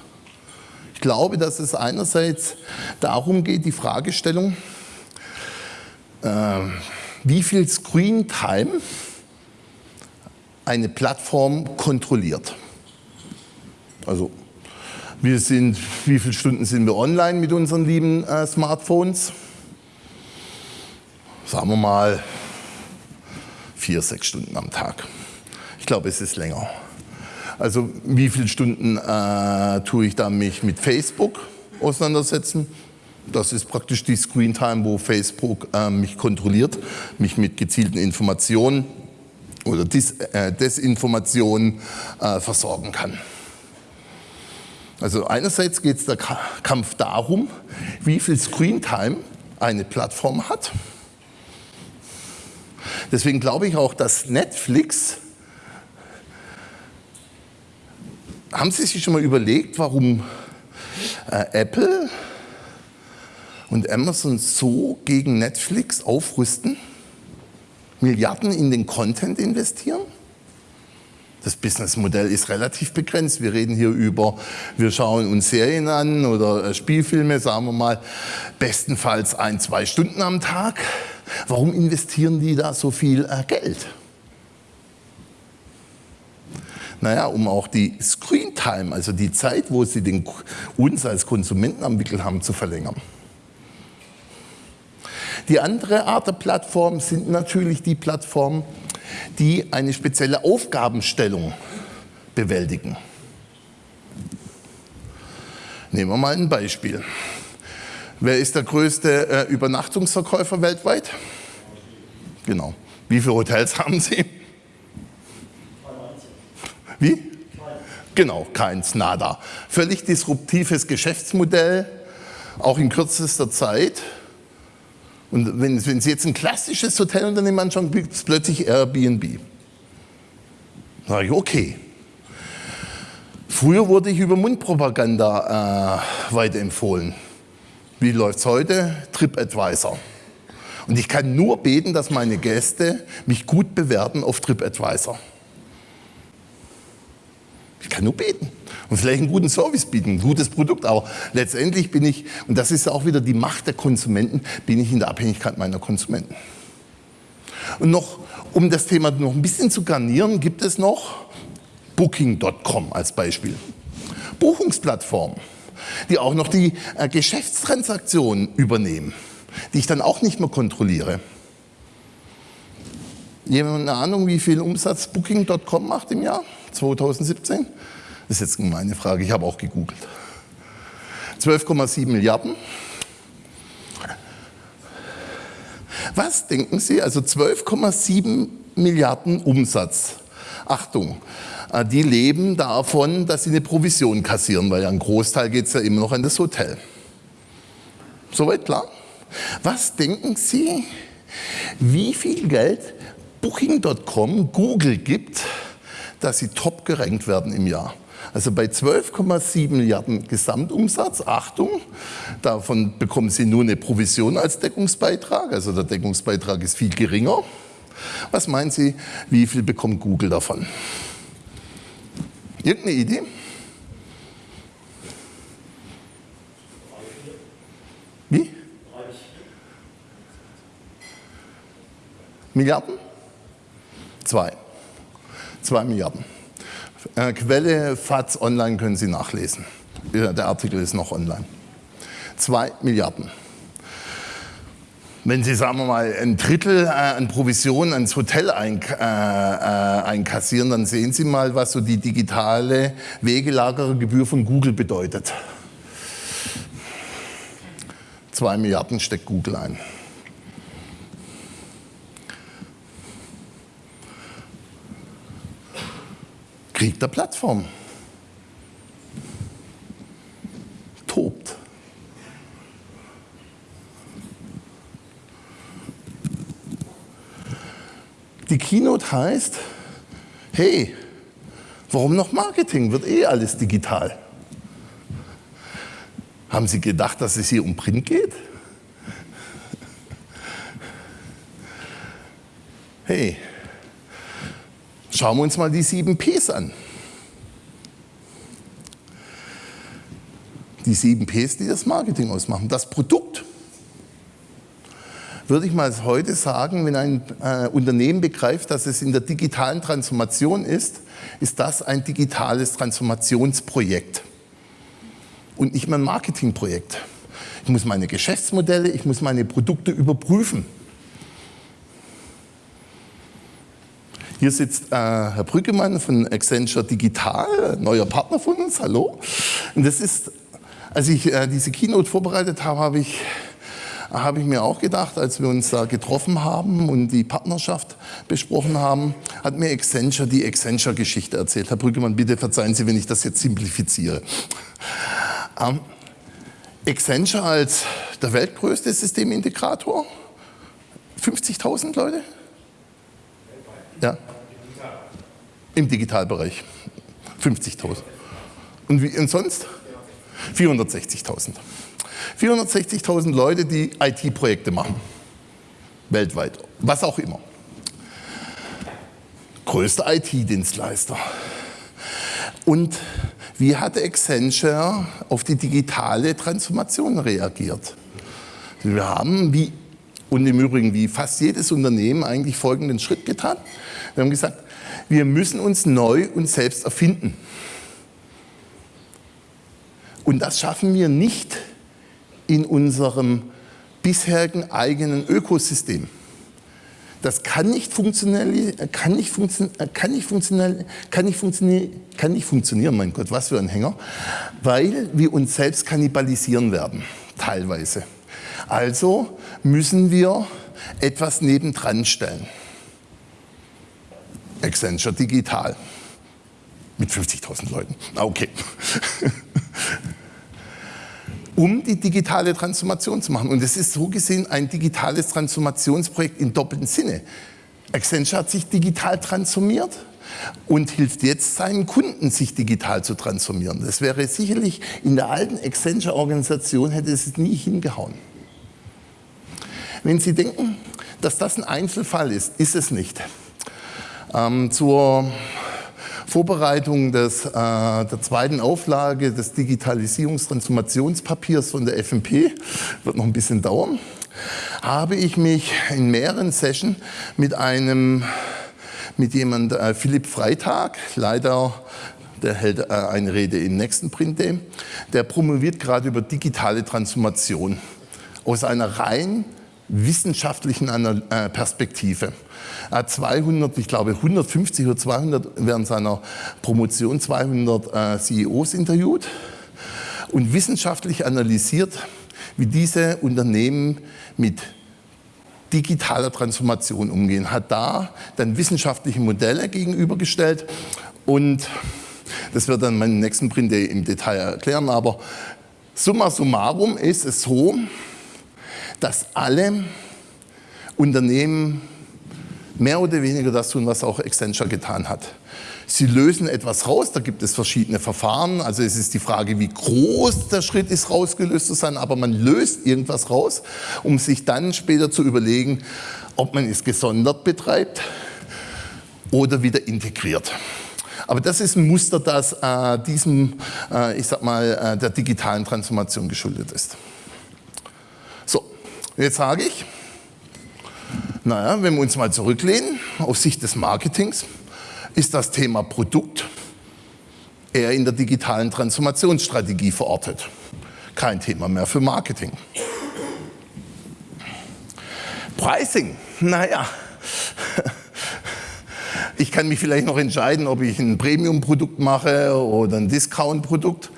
Ich glaube, dass es einerseits darum geht, die Fragestellung, äh, wie viel Screen Time eine Plattform kontrolliert. Also wir sind, wie viele Stunden sind wir online mit unseren lieben äh, Smartphones? Sagen wir mal vier, sechs Stunden am Tag. Ich glaube, es ist länger. Also wie viele Stunden äh, tue ich da mich mit Facebook auseinandersetzen? Das ist praktisch die Screentime, wo Facebook äh, mich kontrolliert, mich mit gezielten Informationen oder Dis äh, Desinformationen äh, versorgen kann. Also einerseits geht es der Kampf darum, wie viel Screentime eine Plattform hat. Deswegen glaube ich auch, dass Netflix, haben Sie sich schon mal überlegt, warum äh, Apple und Amazon so gegen Netflix aufrüsten? Milliarden in den Content investieren? Das Businessmodell ist relativ begrenzt. Wir reden hier über, wir schauen uns Serien an oder äh, Spielfilme, sagen wir mal, bestenfalls ein, zwei Stunden am Tag. Warum investieren die da so viel äh, Geld? Naja, um auch die Screen Time, also die Zeit, wo sie den, uns als Konsumenten am Wickel haben, zu verlängern. Die andere Art der Plattform sind natürlich die Plattformen, die eine spezielle Aufgabenstellung bewältigen. Nehmen wir mal ein Beispiel. Wer ist der größte äh, Übernachtungsverkäufer weltweit? Genau. Wie viele Hotels [LAUGHS] haben Sie? Wie? Genau, keins, nada. Völlig disruptives Geschäftsmodell, auch in kürzester Zeit. Und wenn, wenn Sie jetzt ein klassisches Hotelunternehmen anschauen, gibt es plötzlich Airbnb. Da sage ich, okay. Früher wurde ich über Mundpropaganda äh, weiterempfohlen. Wie läuft es heute? TripAdvisor. Und ich kann nur beten, dass meine Gäste mich gut bewerten auf TripAdvisor. Ich kann nur beten und vielleicht einen guten Service bieten, ein gutes Produkt. Aber letztendlich bin ich, und das ist auch wieder die Macht der Konsumenten, bin ich in der Abhängigkeit meiner Konsumenten. Und noch, um das Thema noch ein bisschen zu garnieren, gibt es noch Booking.com als Beispiel. Buchungsplattform, die auch noch die äh, Geschäftstransaktionen übernehmen, die ich dann auch nicht mehr kontrolliere. Jemand eine Ahnung, wie viel Umsatz Booking.com macht im Jahr 2017? Das ist jetzt meine Frage, ich habe auch gegoogelt. 12,7 Milliarden. Was denken Sie? Also 12,7 Milliarden Umsatz. Achtung, äh, die leben davon, dass sie eine Provision kassieren, weil ja ein Großteil geht es ja immer noch an das Hotel. Soweit klar? Was denken Sie, wie viel Geld Booking.com Google gibt, dass sie top gerankt werden im Jahr? Also bei 12,7 Milliarden Gesamtumsatz, Achtung, davon bekommen Sie nur eine Provision als Deckungsbeitrag, also der Deckungsbeitrag ist viel geringer. Was meinen Sie, wie viel bekommt Google davon? Irgendeine Idee? Wie? Milliarden? Zwei. Zwei Milliarden. Äh, Quelle FATS Online können Sie nachlesen. Der Artikel ist noch online. Zwei Milliarden. Wenn Sie, sagen wir mal, ein Drittel äh, an Provisionen ans Hotel ein, äh, äh, einkassieren, dann sehen Sie mal, was so die digitale Wegelagergebühr von Google bedeutet. Zwei Milliarden steckt Google ein. Krieg der Plattform. Tobt. Die Keynote heißt, hey, warum noch Marketing? Wird eh alles digital. Haben Sie gedacht, dass es hier um Print geht? Hey, Schauen wir uns mal die sieben Ps an. Die sieben Ps, die das Marketing ausmachen. Das Produkt, würde ich mal heute sagen, wenn ein äh, Unternehmen begreift, dass es in der digitalen Transformation ist, ist das ein digitales Transformationsprojekt und nicht mehr ein Marketingprojekt. Ich muss meine Geschäftsmodelle, ich muss meine Produkte überprüfen. Hier sitzt äh, Herr Brüggemann von Accenture Digital, neuer Partner von uns, hallo. Und das ist, als ich äh, diese Keynote vorbereitet habe, habe ich, hab ich mir auch gedacht, als wir uns da getroffen haben und die Partnerschaft besprochen haben, hat mir Accenture die Accenture-Geschichte erzählt. Herr Brüggemann, bitte verzeihen Sie, wenn ich das jetzt simplifiziere. Ähm, Accenture als der weltgrößte Systemintegrator, 50.000 Leute? Ja. Im Digitalbereich. 50.000. Und, wie, und sonst? 460.000. 460.000 Leute, die IT-Projekte machen. Weltweit. Was auch immer. Größter IT-Dienstleister. Und wie hat Accenture auf die digitale Transformation reagiert? Wir haben, wie, und im Übrigen wie fast jedes Unternehmen, eigentlich folgenden Schritt getan. Wir haben gesagt, wir müssen uns neu und selbst erfinden. Und das schaffen wir nicht in unserem bisherigen eigenen Ökosystem. Das kann nicht funktionell, kann nicht, funktio kann nicht funktionell, kann nicht funktionieren, kann nicht funktionieren, mein Gott, was für ein Hänger, weil wir uns selbst kannibalisieren werden, teilweise. Also müssen wir etwas nebendran stellen. Accenture Digital mit 50.000 Leuten. Ah, okay. [LAUGHS] um die digitale Transformation zu machen. Und es ist so gesehen ein digitales Transformationsprojekt in doppeltem Sinne. Accenture hat sich digital transformiert und hilft jetzt seinen Kunden, sich digital zu transformieren. Das wäre sicherlich in der alten Accenture-Organisation hätte es nie hingehauen. Wenn Sie denken, dass das ein Einzelfall ist, ist es nicht. Ähm, zur Vorbereitung des, äh, der zweiten Auflage des Digitalisierungstransformationspapiers von der FMP, wird noch ein bisschen dauern, habe ich mich in mehreren Sessions mit einem, mit jemand, äh, Philipp Freitag, leider der hält äh, eine Rede im nächsten Print Day, der promoviert gerade über digitale Transformation. Aus einer rein wissenschaftlichen äh, Perspektive. Er hat 200, ich glaube 150 oder 200 während seiner Promotion 200 äh, CEOs interviewt und wissenschaftlich analysiert, wie diese Unternehmen mit digitaler Transformation umgehen. Hat da dann wissenschaftliche Modelle gegenübergestellt und das wird dann meinen nächsten Print im Detail erklären, aber summa summarum ist es so, dass alle Unternehmen mehr oder weniger das tun, was auch Accenture getan hat. Sie lösen etwas raus, da gibt es verschiedene Verfahren. Also es ist die Frage, wie groß der Schritt ist, rausgelöst zu sein, aber man löst irgendwas raus, um sich dann später zu überlegen, ob man es gesondert betreibt oder wieder integriert. Aber das ist ein Muster, das äh, diesem, äh, ich sag mal, äh, der digitalen Transformation geschuldet ist. Jetzt sage ich, naja, wenn wir uns mal zurücklehnen, aus Sicht des Marketings, ist das Thema Produkt eher in der digitalen Transformationsstrategie verortet. Kein Thema mehr für Marketing. Pricing, naja, ich kann mich vielleicht noch entscheiden, ob ich ein Premium-Produkt mache oder ein Discount-Produkt,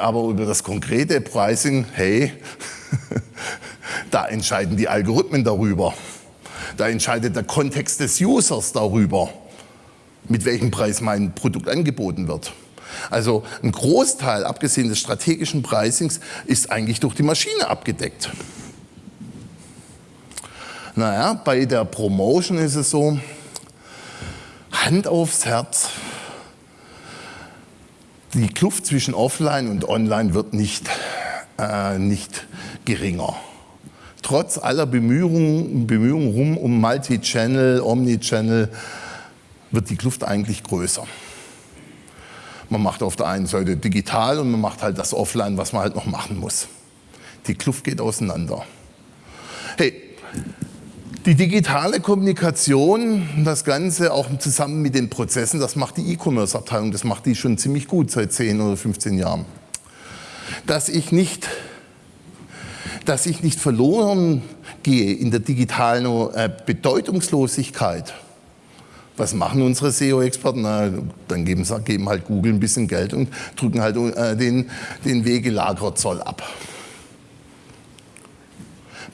aber über das konkrete Pricing, hey, [LAUGHS] Da entscheiden die Algorithmen darüber. Da entscheidet der Kontext des Users darüber, mit welchem Preis mein Produkt angeboten wird. Also ein Großteil, abgesehen des strategischen Pricings, ist eigentlich durch die Maschine abgedeckt. Naja, bei der Promotion ist es so, Hand aufs Herz, die Kluft zwischen Offline und Online wird nicht, äh, nicht geringer trotz aller Bemühungen, Bemühungen rum um Multi-Channel, Omni-Channel, wird die Kluft eigentlich größer. Man macht auf der einen Seite digital und man macht halt das Offline, was man halt noch machen muss. Die Kluft geht auseinander. Hey, die digitale Kommunikation, das Ganze auch zusammen mit den Prozessen, das macht die E-Commerce-Abteilung, das macht die schon ziemlich gut seit 10 oder 15 Jahren. Dass ich nicht dass ich nicht verloren gehe in der digitalen äh, Bedeutungslosigkeit. Was machen unsere SEO-Experten? Dann geben, geben, halt Google ein bisschen Geld und drücken halt äh, den, den Wegelagerzoll ab.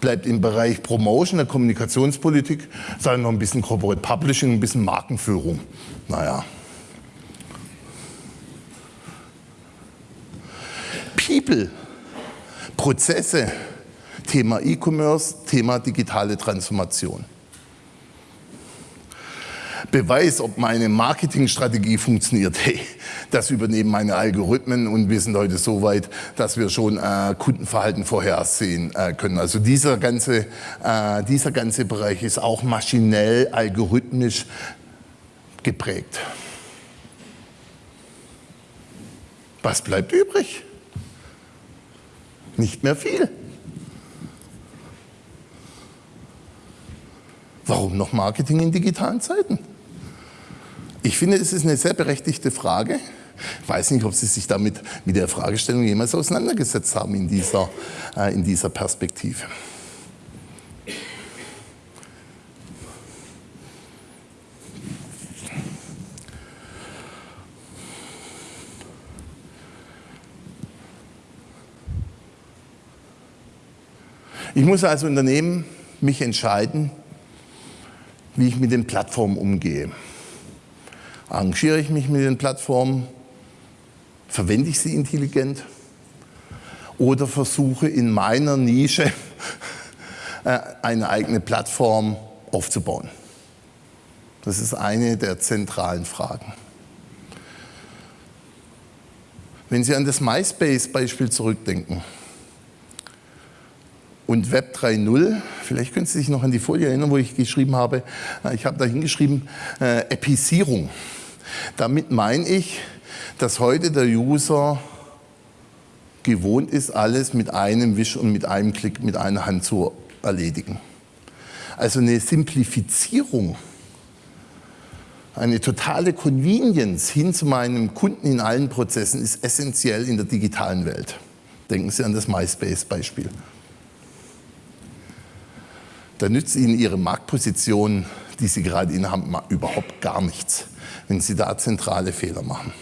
Bleibt im Bereich Promotion, der Kommunikationspolitik, sei noch ein bisschen Corporate Publishing, ein bisschen Markenführung. Naja. People Prozesse, Thema E-Commerce, Thema digitale Transformation. Beweis, ob meine Marketingstrategie funktioniert. Hey, das übernehmen meine Algorithmen und wir sind heute so weit, dass wir schon äh, Kundenverhalten vorhersehen äh, können. Also dieser ganze, äh, dieser ganze Bereich ist auch maschinell, algorithmisch geprägt. Was bleibt übrig? Nicht mehr viel. Warum noch Marketing in digitalen Zeiten? Ich finde, es ist eine sehr berechtigte Frage. Ich weiß nicht, ob Sie sich damit mit der Fragestellung jemals auseinandergesetzt haben in dieser, äh, in dieser Perspektive. Ich muss als Unternehmen mich entscheiden, wie ich mit den Plattformen umgehe. Arrangiere ich mich mit den Plattformen? Verwende ich sie intelligent? Oder versuche in meiner Nische [LAUGHS] äh, eine eigene Plattform aufzubauen? Das ist eine der zentralen Fragen. Wenn Sie an das MySpace-Beispiel zurückdenken und Web 3.0, vielleicht können Sie sich noch an die Folie erinnern, wo ich geschrieben habe, äh, ich habe da hingeschrieben, äh, Episierung. Damit meine ich, dass heute der User gewohnt ist, alles mit einem Wisch und mit einem Klick, mit einer Hand zu erledigen. Also eine Simplifizierung, eine totale Convenience hin zu meinem Kunden in allen Prozessen ist essentiell in der digitalen Welt. Denken Sie an das MySpace-Beispiel. Da nützt Ihnen Ihre Marktposition, die Sie gerade innehaben, überhaupt gar nichts wenn Sie da zentrale Fehler machen.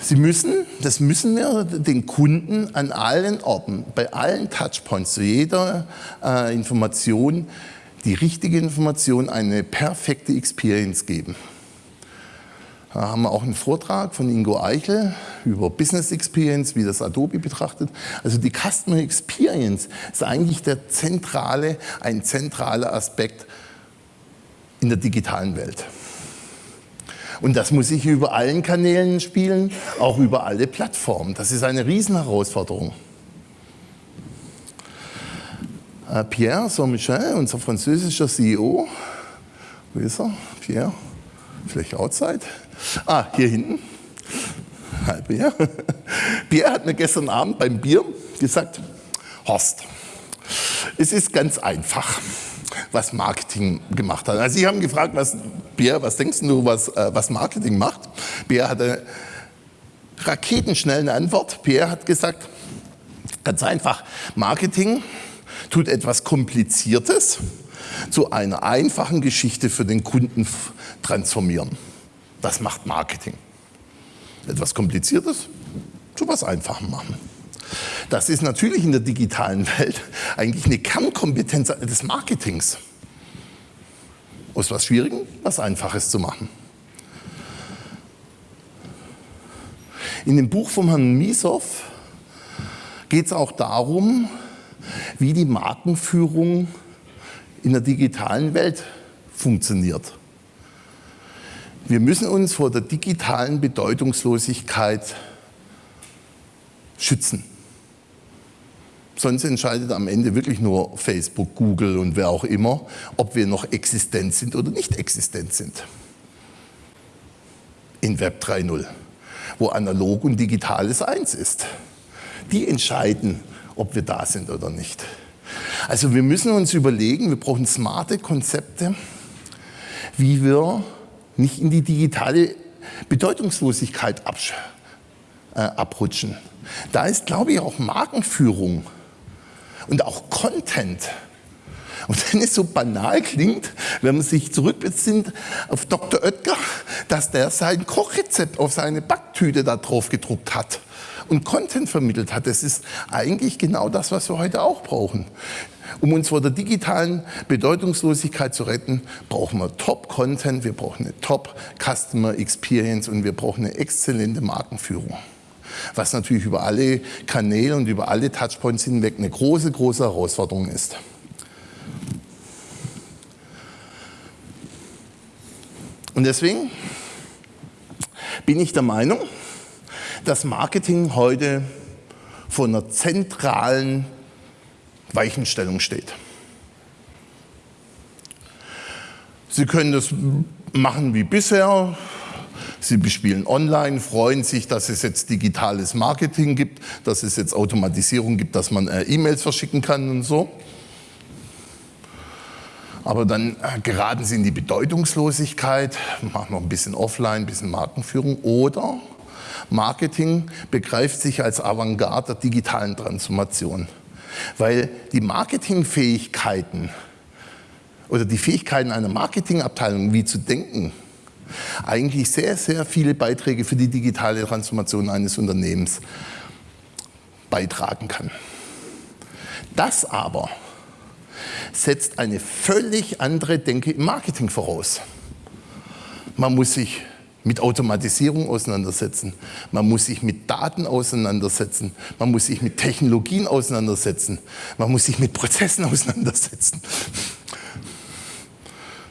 Sie müssen, das müssen wir den Kunden an allen Orten, bei allen Touchpoints, zu jeder äh, Information, die richtige Information, eine perfekte Experience geben. Da haben wir auch einen Vortrag von Ingo Eichel über Business Experience, wie das Adobe betrachtet. Also die Customer Experience ist eigentlich der zentrale, ein zentraler Aspekt in der digitalen Welt. Und das muss ich über allen Kanälen spielen, auch über alle Plattformen. Das ist eine Riesenherausforderung. Äh, Pierre Saint-Michel, unser französischer CEO, wo ist er? Pierre, vielleicht outside? Ah, hier hinten. Hi Pierre. Pierre hat mir gestern Abend beim Bier gesagt, Horst, es ist ganz einfach was Marketing gemacht hat. Also Sie haben gefragt, was, Pierre, was denkst du, was, äh, was Marketing macht? Pierre hatte raketenschnell eine Antwort. Pierre hat gesagt, ganz einfach, Marketing tut etwas Kompliziertes zu einer einfachen Geschichte für den Kunden transformieren. Das macht Marketing. Etwas Kompliziertes zu was Einfachem machen. Das ist natürlich in der digitalen Welt [LAUGHS] eigentlich eine Kernkompetenz des Marketings. Aus was Schwierigem was Einfaches zu machen. In dem Buch von Herrn Misow geht es auch darum, wie die Markenführung in der digitalen Welt funktioniert. Wir müssen uns vor der digitalen Bedeutungslosigkeit schützen. Sonst entscheidet am Ende wirklich nur Facebook, Google und wer auch immer, ob wir noch existent sind oder nicht existent sind. In Web 3.0, wo analog und digitales eins ist. Die entscheiden, ob wir da sind oder nicht. Also wir müssen uns überlegen, wir brauchen smarte Konzepte, wie wir nicht in die digitale Bedeutungslosigkeit äh, abrutschen. Da ist, glaube ich, auch Markenführung und auch Content. Und wenn es so banal klingt, wenn man sich zurückbesinnt auf Dr. Oetker, dass der sein Kochrezept auf seine Backtüte da drauf gedruckt hat und Content vermittelt hat. Das ist eigentlich genau das, was wir heute auch brauchen. Um uns vor der digitalen Bedeutungslosigkeit zu retten, brauchen wir Top-Content, wir brauchen eine Top-Customer Experience und wir brauchen eine exzellente Markenführung. was natürlich über alle Kanäle und über alle Touchpoints hinweg eine große, große Herausforderung ist. Und deswegen bin ich der Meinung, dass Marketing heute vor einer zentralen Weichenstellung steht. Sie können das machen wie bisher. Sie bespielen online, freuen sich, dass es jetzt digitales Marketing gibt, dass es jetzt Automatisierung gibt, dass man äh, E-Mails verschicken kann und so. Aber dann äh, geraten sie in die Bedeutungslosigkeit, machen noch ein bisschen Offline, ein bisschen Markenführung oder Marketing begreift sich als Avantgarde der digitalen Transformation. Weil die Marketingfähigkeiten oder die Fähigkeiten einer Marketingabteilung, wie zu denken, eigentlich sehr, sehr viele Beiträge für die digitale Transformation eines Unternehmens beitragen kann. Das aber setzt eine völlig andere Denke im Marketing voraus. Man muss sich mit Automatisierung auseinandersetzen. Man muss sich mit Daten auseinandersetzen. Man muss sich mit Technologien auseinandersetzen. Man muss sich mit Prozessen auseinandersetzen.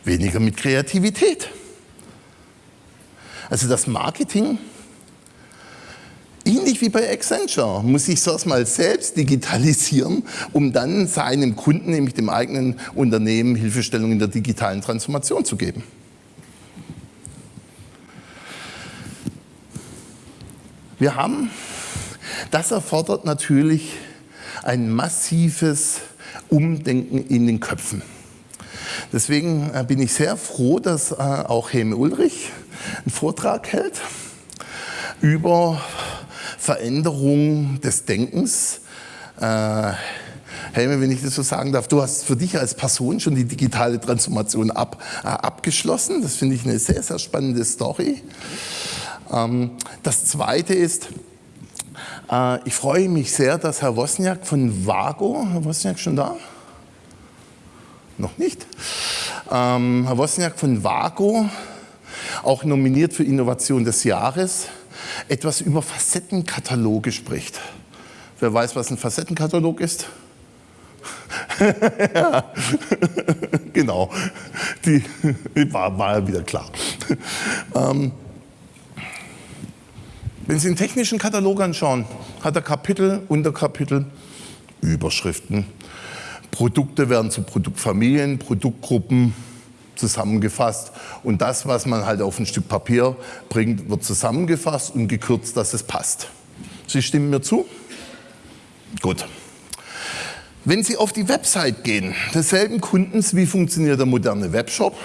Weniger mit Kreativität. Also das Marketing, ähnlich wie bei Accenture, muss sich das mal selbst digitalisieren, um dann seinem Kunden, nämlich dem eigenen Unternehmen, Hilfestellung in der digitalen Transformation zu geben. Wir haben, das erfordert natürlich ein massives Umdenken in den Köpfen. Deswegen äh, bin ich sehr froh, dass äh, auch Helme Ulrich einen Vortrag hält über Veränderung des Denkens. Äh, Helme, wenn ich das so sagen darf, du hast für dich als Person schon die digitale Transformation ab, abgeschlossen. Das finde ich eine sehr, sehr spannende Story. Ähm, das Zweite ist, äh, ich freue mich sehr, dass Herr Wozniak von Vago, Herr Wozniak schon da? Noch nicht. Ähm, Herr Wozniak von Vago, auch nominiert für Innovation des Jahres, etwas über Facettenkataloge spricht. Wer weiß, was ein Facettenkatalog ist? [LAUGHS] ja, genau, die war, war wieder klar. Wenn Sie den technischen Katalog anschauen, hat er Kapitel, Unterkapitel, Überschriften. Produkte werden zu Produktfamilien, Produktgruppen zusammengefasst. Und das, was man halt auf ein Stück Papier bringt, wird zusammengefasst und gekürzt, dass es passt. Sie stimmen mir zu? Gut. Wenn Sie auf die Website gehen, desselben Kundens, wie funktioniert der moderne Webshop?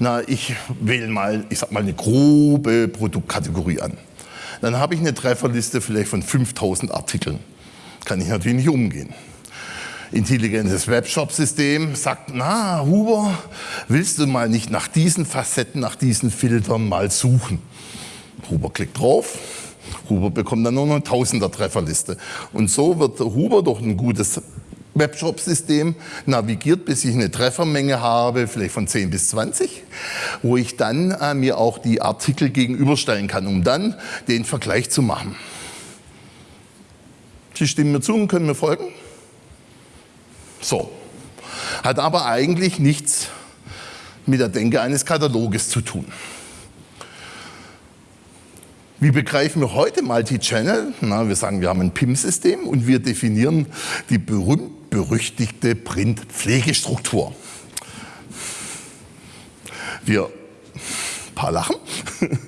Na, ich wähle mal, ich sag mal, eine grobe Produktkategorie an dann habe ich eine Trefferliste vielleicht von 5000 Artikeln. Kann ich natürlich nicht umgehen. Intelligentes Webshop-System sagt, na Huber, willst du mal nicht nach diesen Facetten, nach diesen Filtern mal suchen? Huber klickt drauf, Huber bekommt dann nur noch eine Tausender Trefferliste. Und so wird Huber durch ein gutes Webshop-System navigiert, bis ich eine Treffermenge habe, vielleicht von 10 bis 20, wo ich dann äh, mir auch die Artikel gegenüberstellen kann, um dann den Vergleich zu machen. Sie stimmen mir zu und können mir folgen? So. Hat aber eigentlich nichts mit der Denke eines Kataloges zu tun. Wie begreifen wir heute Multi-Channel? wir sagen, wir haben ein PIM-System und wir definieren die berühmt-berüchtigte Print-Pflegestruktur. Wir, ein paar lachen. [LAUGHS]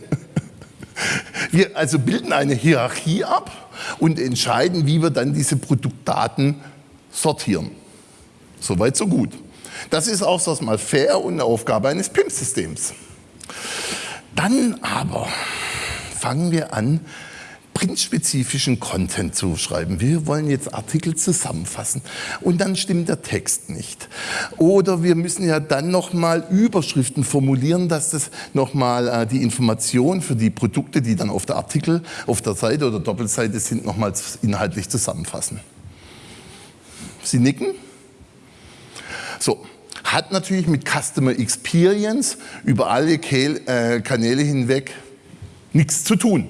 Wir also bilden eine Hierarchie ab und entscheiden, wie wir dann diese Produktdaten sortieren. Soweit, so gut. Das ist auch so mal fair und eine Aufgabe eines PIM-Systems. Dann aber fangen wir an, printspezifischen Content zu schreiben. Wir wollen jetzt Artikel zusammenfassen und dann stimmt der Text nicht. Oder wir müssen ja dann nochmal Überschriften formulieren, dass das nochmal äh, die Information für die Produkte, die dann auf der Artikel, auf der Seite oder Doppelseite sind, nochmal inhaltlich zusammenfassen. Sie nicken? So, hat natürlich mit Customer Experience über alle äh, Kanäle hinweg nichts zu tun.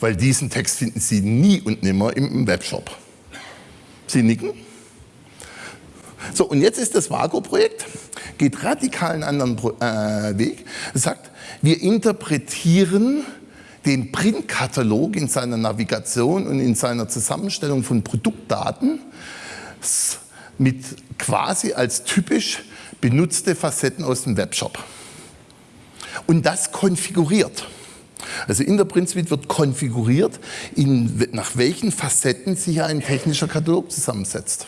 Weil diesen Text finden Sie nie und nimmer im Webshop. Sie nicken? So, und jetzt ist das Vago-Projekt, geht radikal einen anderen äh, Weg. Sagt, wir interpretieren den Printkatalog in seiner Navigation und in seiner Zusammenstellung von Produktdaten mit quasi als typisch benutzte Facetten aus dem Webshop. Und das konfiguriert. Also in der Print Suite wird konfiguriert, in, nach welchen Facetten sich ein technischer Katalog zusammensetzt.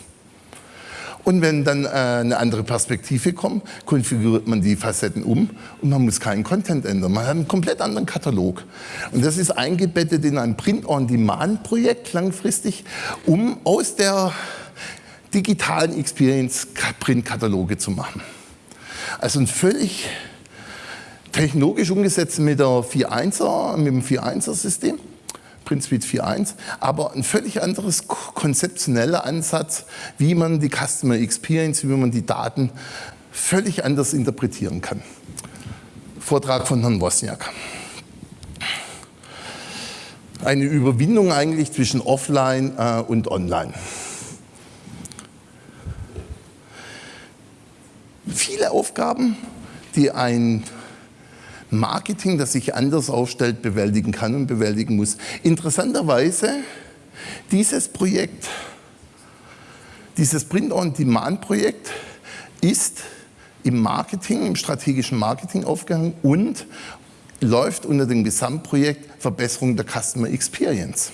Und wenn dann äh, eine andere Perspektive kommt, konfiguriert man die Facetten um und man muss keinen Content ändern. Man hat einen komplett anderen Katalog. Und das ist eingebettet in ein Print-on-Demand-Projekt langfristig, um aus der digitalen Experience Print-Kataloge zu machen. Also ein völlig technologisch umgesetzt mit, der 4.1er, mit dem 4.1er System. PrintSuite 4.1, aber ein völlig anderes konzeptioneller Ansatz, wie man die Customer Experience, wie man die Daten völlig anders interpretieren kann. Vortrag von Herrn Wozniak. Eine Überwindung eigentlich zwischen Offline äh, und Online. Viele Aufgaben, die ein Marketing, das sich anders aufstellt, bewältigen kann und bewältigen muss. Interessanterweise, dieses Projekt, dieses Print-on-Demand-Projekt ist im Marketing, im strategischen Marketing aufgehangen und läuft unter dem Gesamtprojekt Verbesserung der Customer Experience.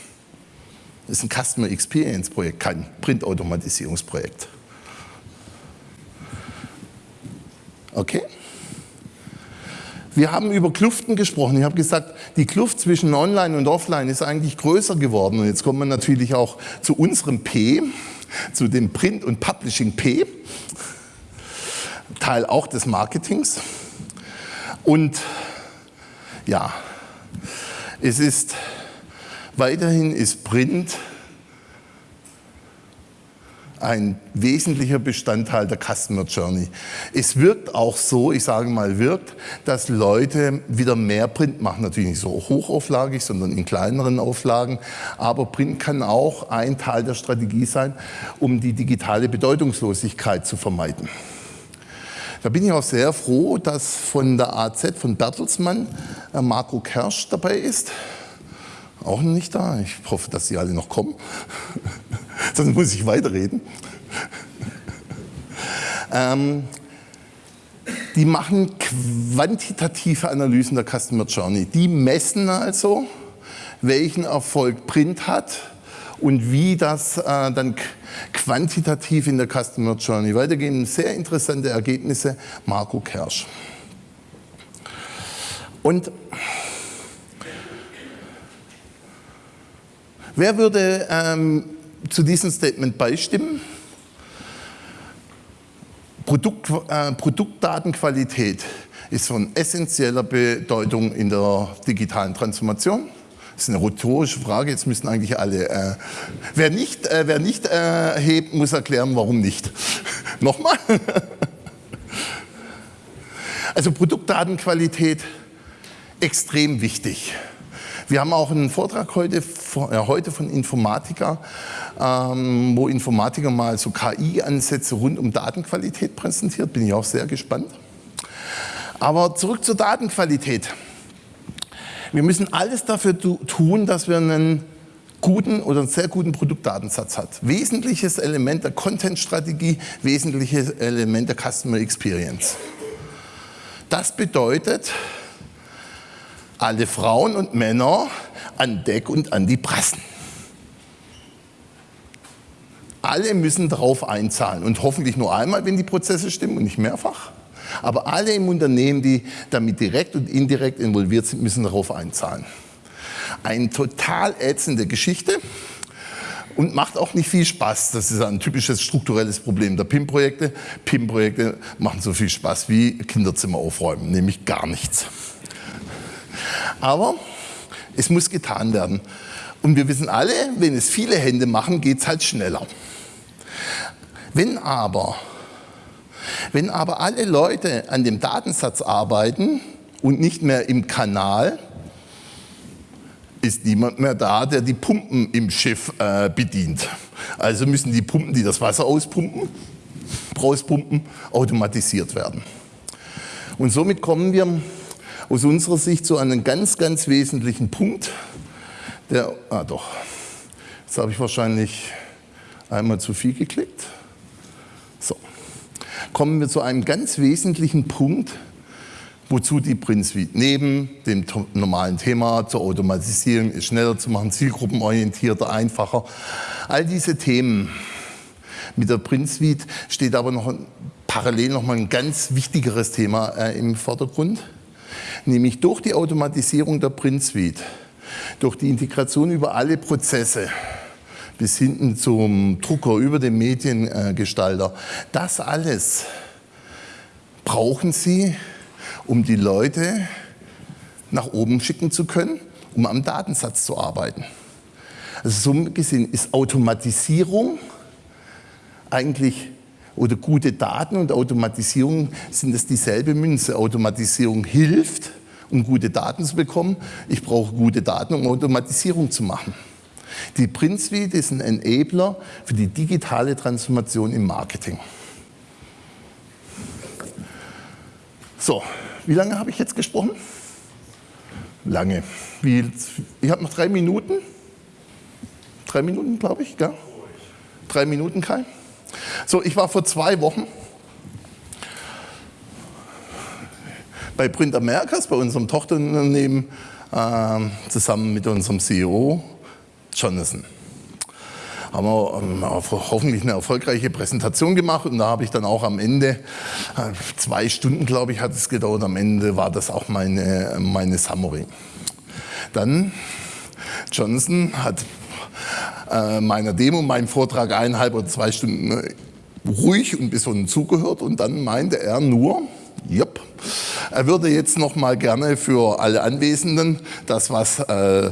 Das ist ein Customer Experience Projekt, kein Printautomatisierungsprojekt. Okay? Wir haben über Kluften gesprochen. Ich habe gesagt, die Kluft zwischen Online und Offline ist eigentlich größer geworden. Und jetzt kommen wir natürlich auch zu unserem P, zu dem Print- und Publishing P, Teil auch des Marketings. Und ja, es ist weiterhin ist Print ein wesentlicher Bestandteil der Customer Journey. Es wirkt auch so, ich sage mal wirkt, dass Leute wieder mehr Print machen. Natürlich nicht so hochauflagig, sondern in kleineren Auflagen. Aber Print kann auch ein Teil der Strategie sein, um die digitale Bedeutungslosigkeit zu vermeiden. Da bin ich auch sehr froh, dass von der AZ, von Bertelsmann, äh, Marco Kersch dabei ist. Auch nicht da. Ich hoffe, dass Sie alle noch kommen. [LAUGHS] Sonst muss ich weiterreden. ähm, die machen quantitative Analysen der Customer Journey. Die messen also, welchen Erfolg Print hat und wie das äh, dann quantitativ in der Customer Journey weitergehen. Sehr interessante Ergebnisse, Marco Kersch. Und wer würde ähm, zu diesem Statement beistimmen. Produkt, äh, Produktdatenqualität ist von essentieller Bedeutung in der digitalen Transformation. Das ist eine rhetorische Frage, jetzt müssen eigentlich alle. Äh, wer nicht, äh, wer nicht äh, hebt, muss erklären, warum nicht. [LAUGHS] Nochmal. also Produktdatenqualität extrem wichtig. Wir haben auch einen Vortrag heute, äh, heute von Informatiker, ähm, wo Informatiker mal so KI-Ansätze rund um Datenqualität präsentiert. Bin ich auch sehr gespannt. Aber zurück zur Datenqualität. Wir müssen alles dafür tun, dass wir einen guten oder einen sehr guten Produktdatensatz hat. Wesentliches Element der Content-Strategie, wesentliches Element der Customer Experience. Das bedeutet, alle Frauen und Männer an Deck und an die Prassen. Alle müssen darauf einzahlen und hoffentlich nur einmal, wenn die Prozesse stimmen und nicht mehrfach. Aber alle im Unternehmen, die damit direkt und indirekt involviert sind, müssen darauf einzahlen. Eine total ätzende Geschichte und macht auch nicht viel Spaß. Das ist ein typisches strukturelles Problem der PIM-Projekte. PIM-Projekte machen so viel Spaß wie Kinderzimmer aufräumen, nämlich gar nichts. Aber es muss getan werden. Und wir wissen alle, wenn es viele Hände machen, geht es halt schneller. Wenn aber, wenn aber alle Leute an dem Datensatz arbeiten und nicht mehr im Kanal, ist niemand mehr da, der die Pumpen im Schiff äh, bedient. Also müssen die Pumpen, die das Wasser auspumpen, rauspumpen, automatisiert werden. Und somit kommen wir aus unserer Sicht zu einem ganz, ganz wesentlichen Punkt. Der, ah doch, jetzt habe ich wahrscheinlich einmal zu viel geklickt. So, kommen wir zu einem ganz wesentlichen Punkt, wozu die Print Suite neben dem normalen Thema zur Automatisierung ist schneller zu machen, zielgruppenorientierter, einfacher. All diese Themen mit der Print Suite steht aber noch parallel noch mal ein ganz wichtigeres Thema äh, im Vordergrund, nämlich durch die Automatisierung der Print Suite, durch die Integration über alle Prozesse bis hinten zum Drucker, über den Mediengestalter, das alles brauchen Sie um die Leute nach oben schicken zu können, um am Datensatz zu arbeiten. Also so gesehen ist Automatisierung eigentlich oder gute Daten und Automatisierung sind es dieselbe Münze. Automatisierung hilft, um gute Daten zu bekommen. Ich brauche gute Daten, um Automatisierung zu machen. Die Print ist ein Enabler für die digitale Transformation im Marketing. So, wie lange habe ich jetzt gesprochen? Lange. Wie, ich habe noch drei Minuten. Drei Minuten, glaube ich, gell? Drei Minuten, Kai. So, ich war vor zwei Wochen bei Print Americas, bei unserem Tochterunternehmen, äh, zusammen mit unserem CEO Jonathan haben wir ähm, hoffentlich eine erfolgreiche Präsentation gemacht und da habe ich dann auch am Ende, äh, zwei Stunden glaube ich hat es gedauert, am Ende war das auch meine, meine Summary. Dann Johnson hat äh, meiner Demo, meinem Vortrag eineinhalb oder zwei Stunden äh, ruhig und besonnen zugehört und dann meinte er nur, Jupp. Er würde jetzt noch mal gerne für alle Anwesenden das, was äh,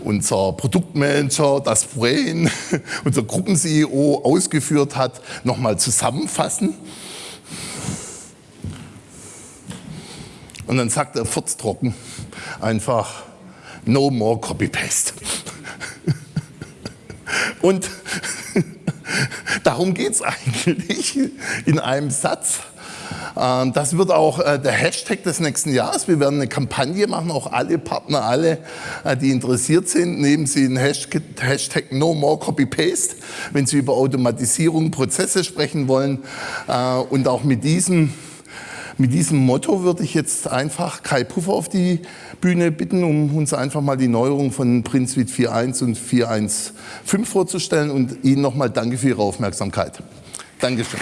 unser Produktmanager, das Brain, [LAUGHS] unser Gruppen-CEO ausgeführt hat, noch mal zusammenfassen. Und dann sagt er furztrocken einfach, no more copy-paste. [LAUGHS] Und [LAUGHS] darum geht es eigentlich in einem Satz. Ähm, das wird auch äh, der Hashtag des nächsten Jahres. Wir werden eine Kampagne machen, auch alle Partner, alle, äh, die interessiert sind, nehmen Sie den Hashtag, No More Copy Paste, wenn Sie über Automatisierung, Prozesse sprechen wollen. Äh, und auch mit diesem mit diesem Motto würde ich jetzt einfach Kai Puffer auf die Bühne bitten, um uns einfach mal die Neuerung von Print Suite 4.1 und 4.1.5 vorzustellen und Ihnen nochmal danke für Ihre Aufmerksamkeit. Dankeschön.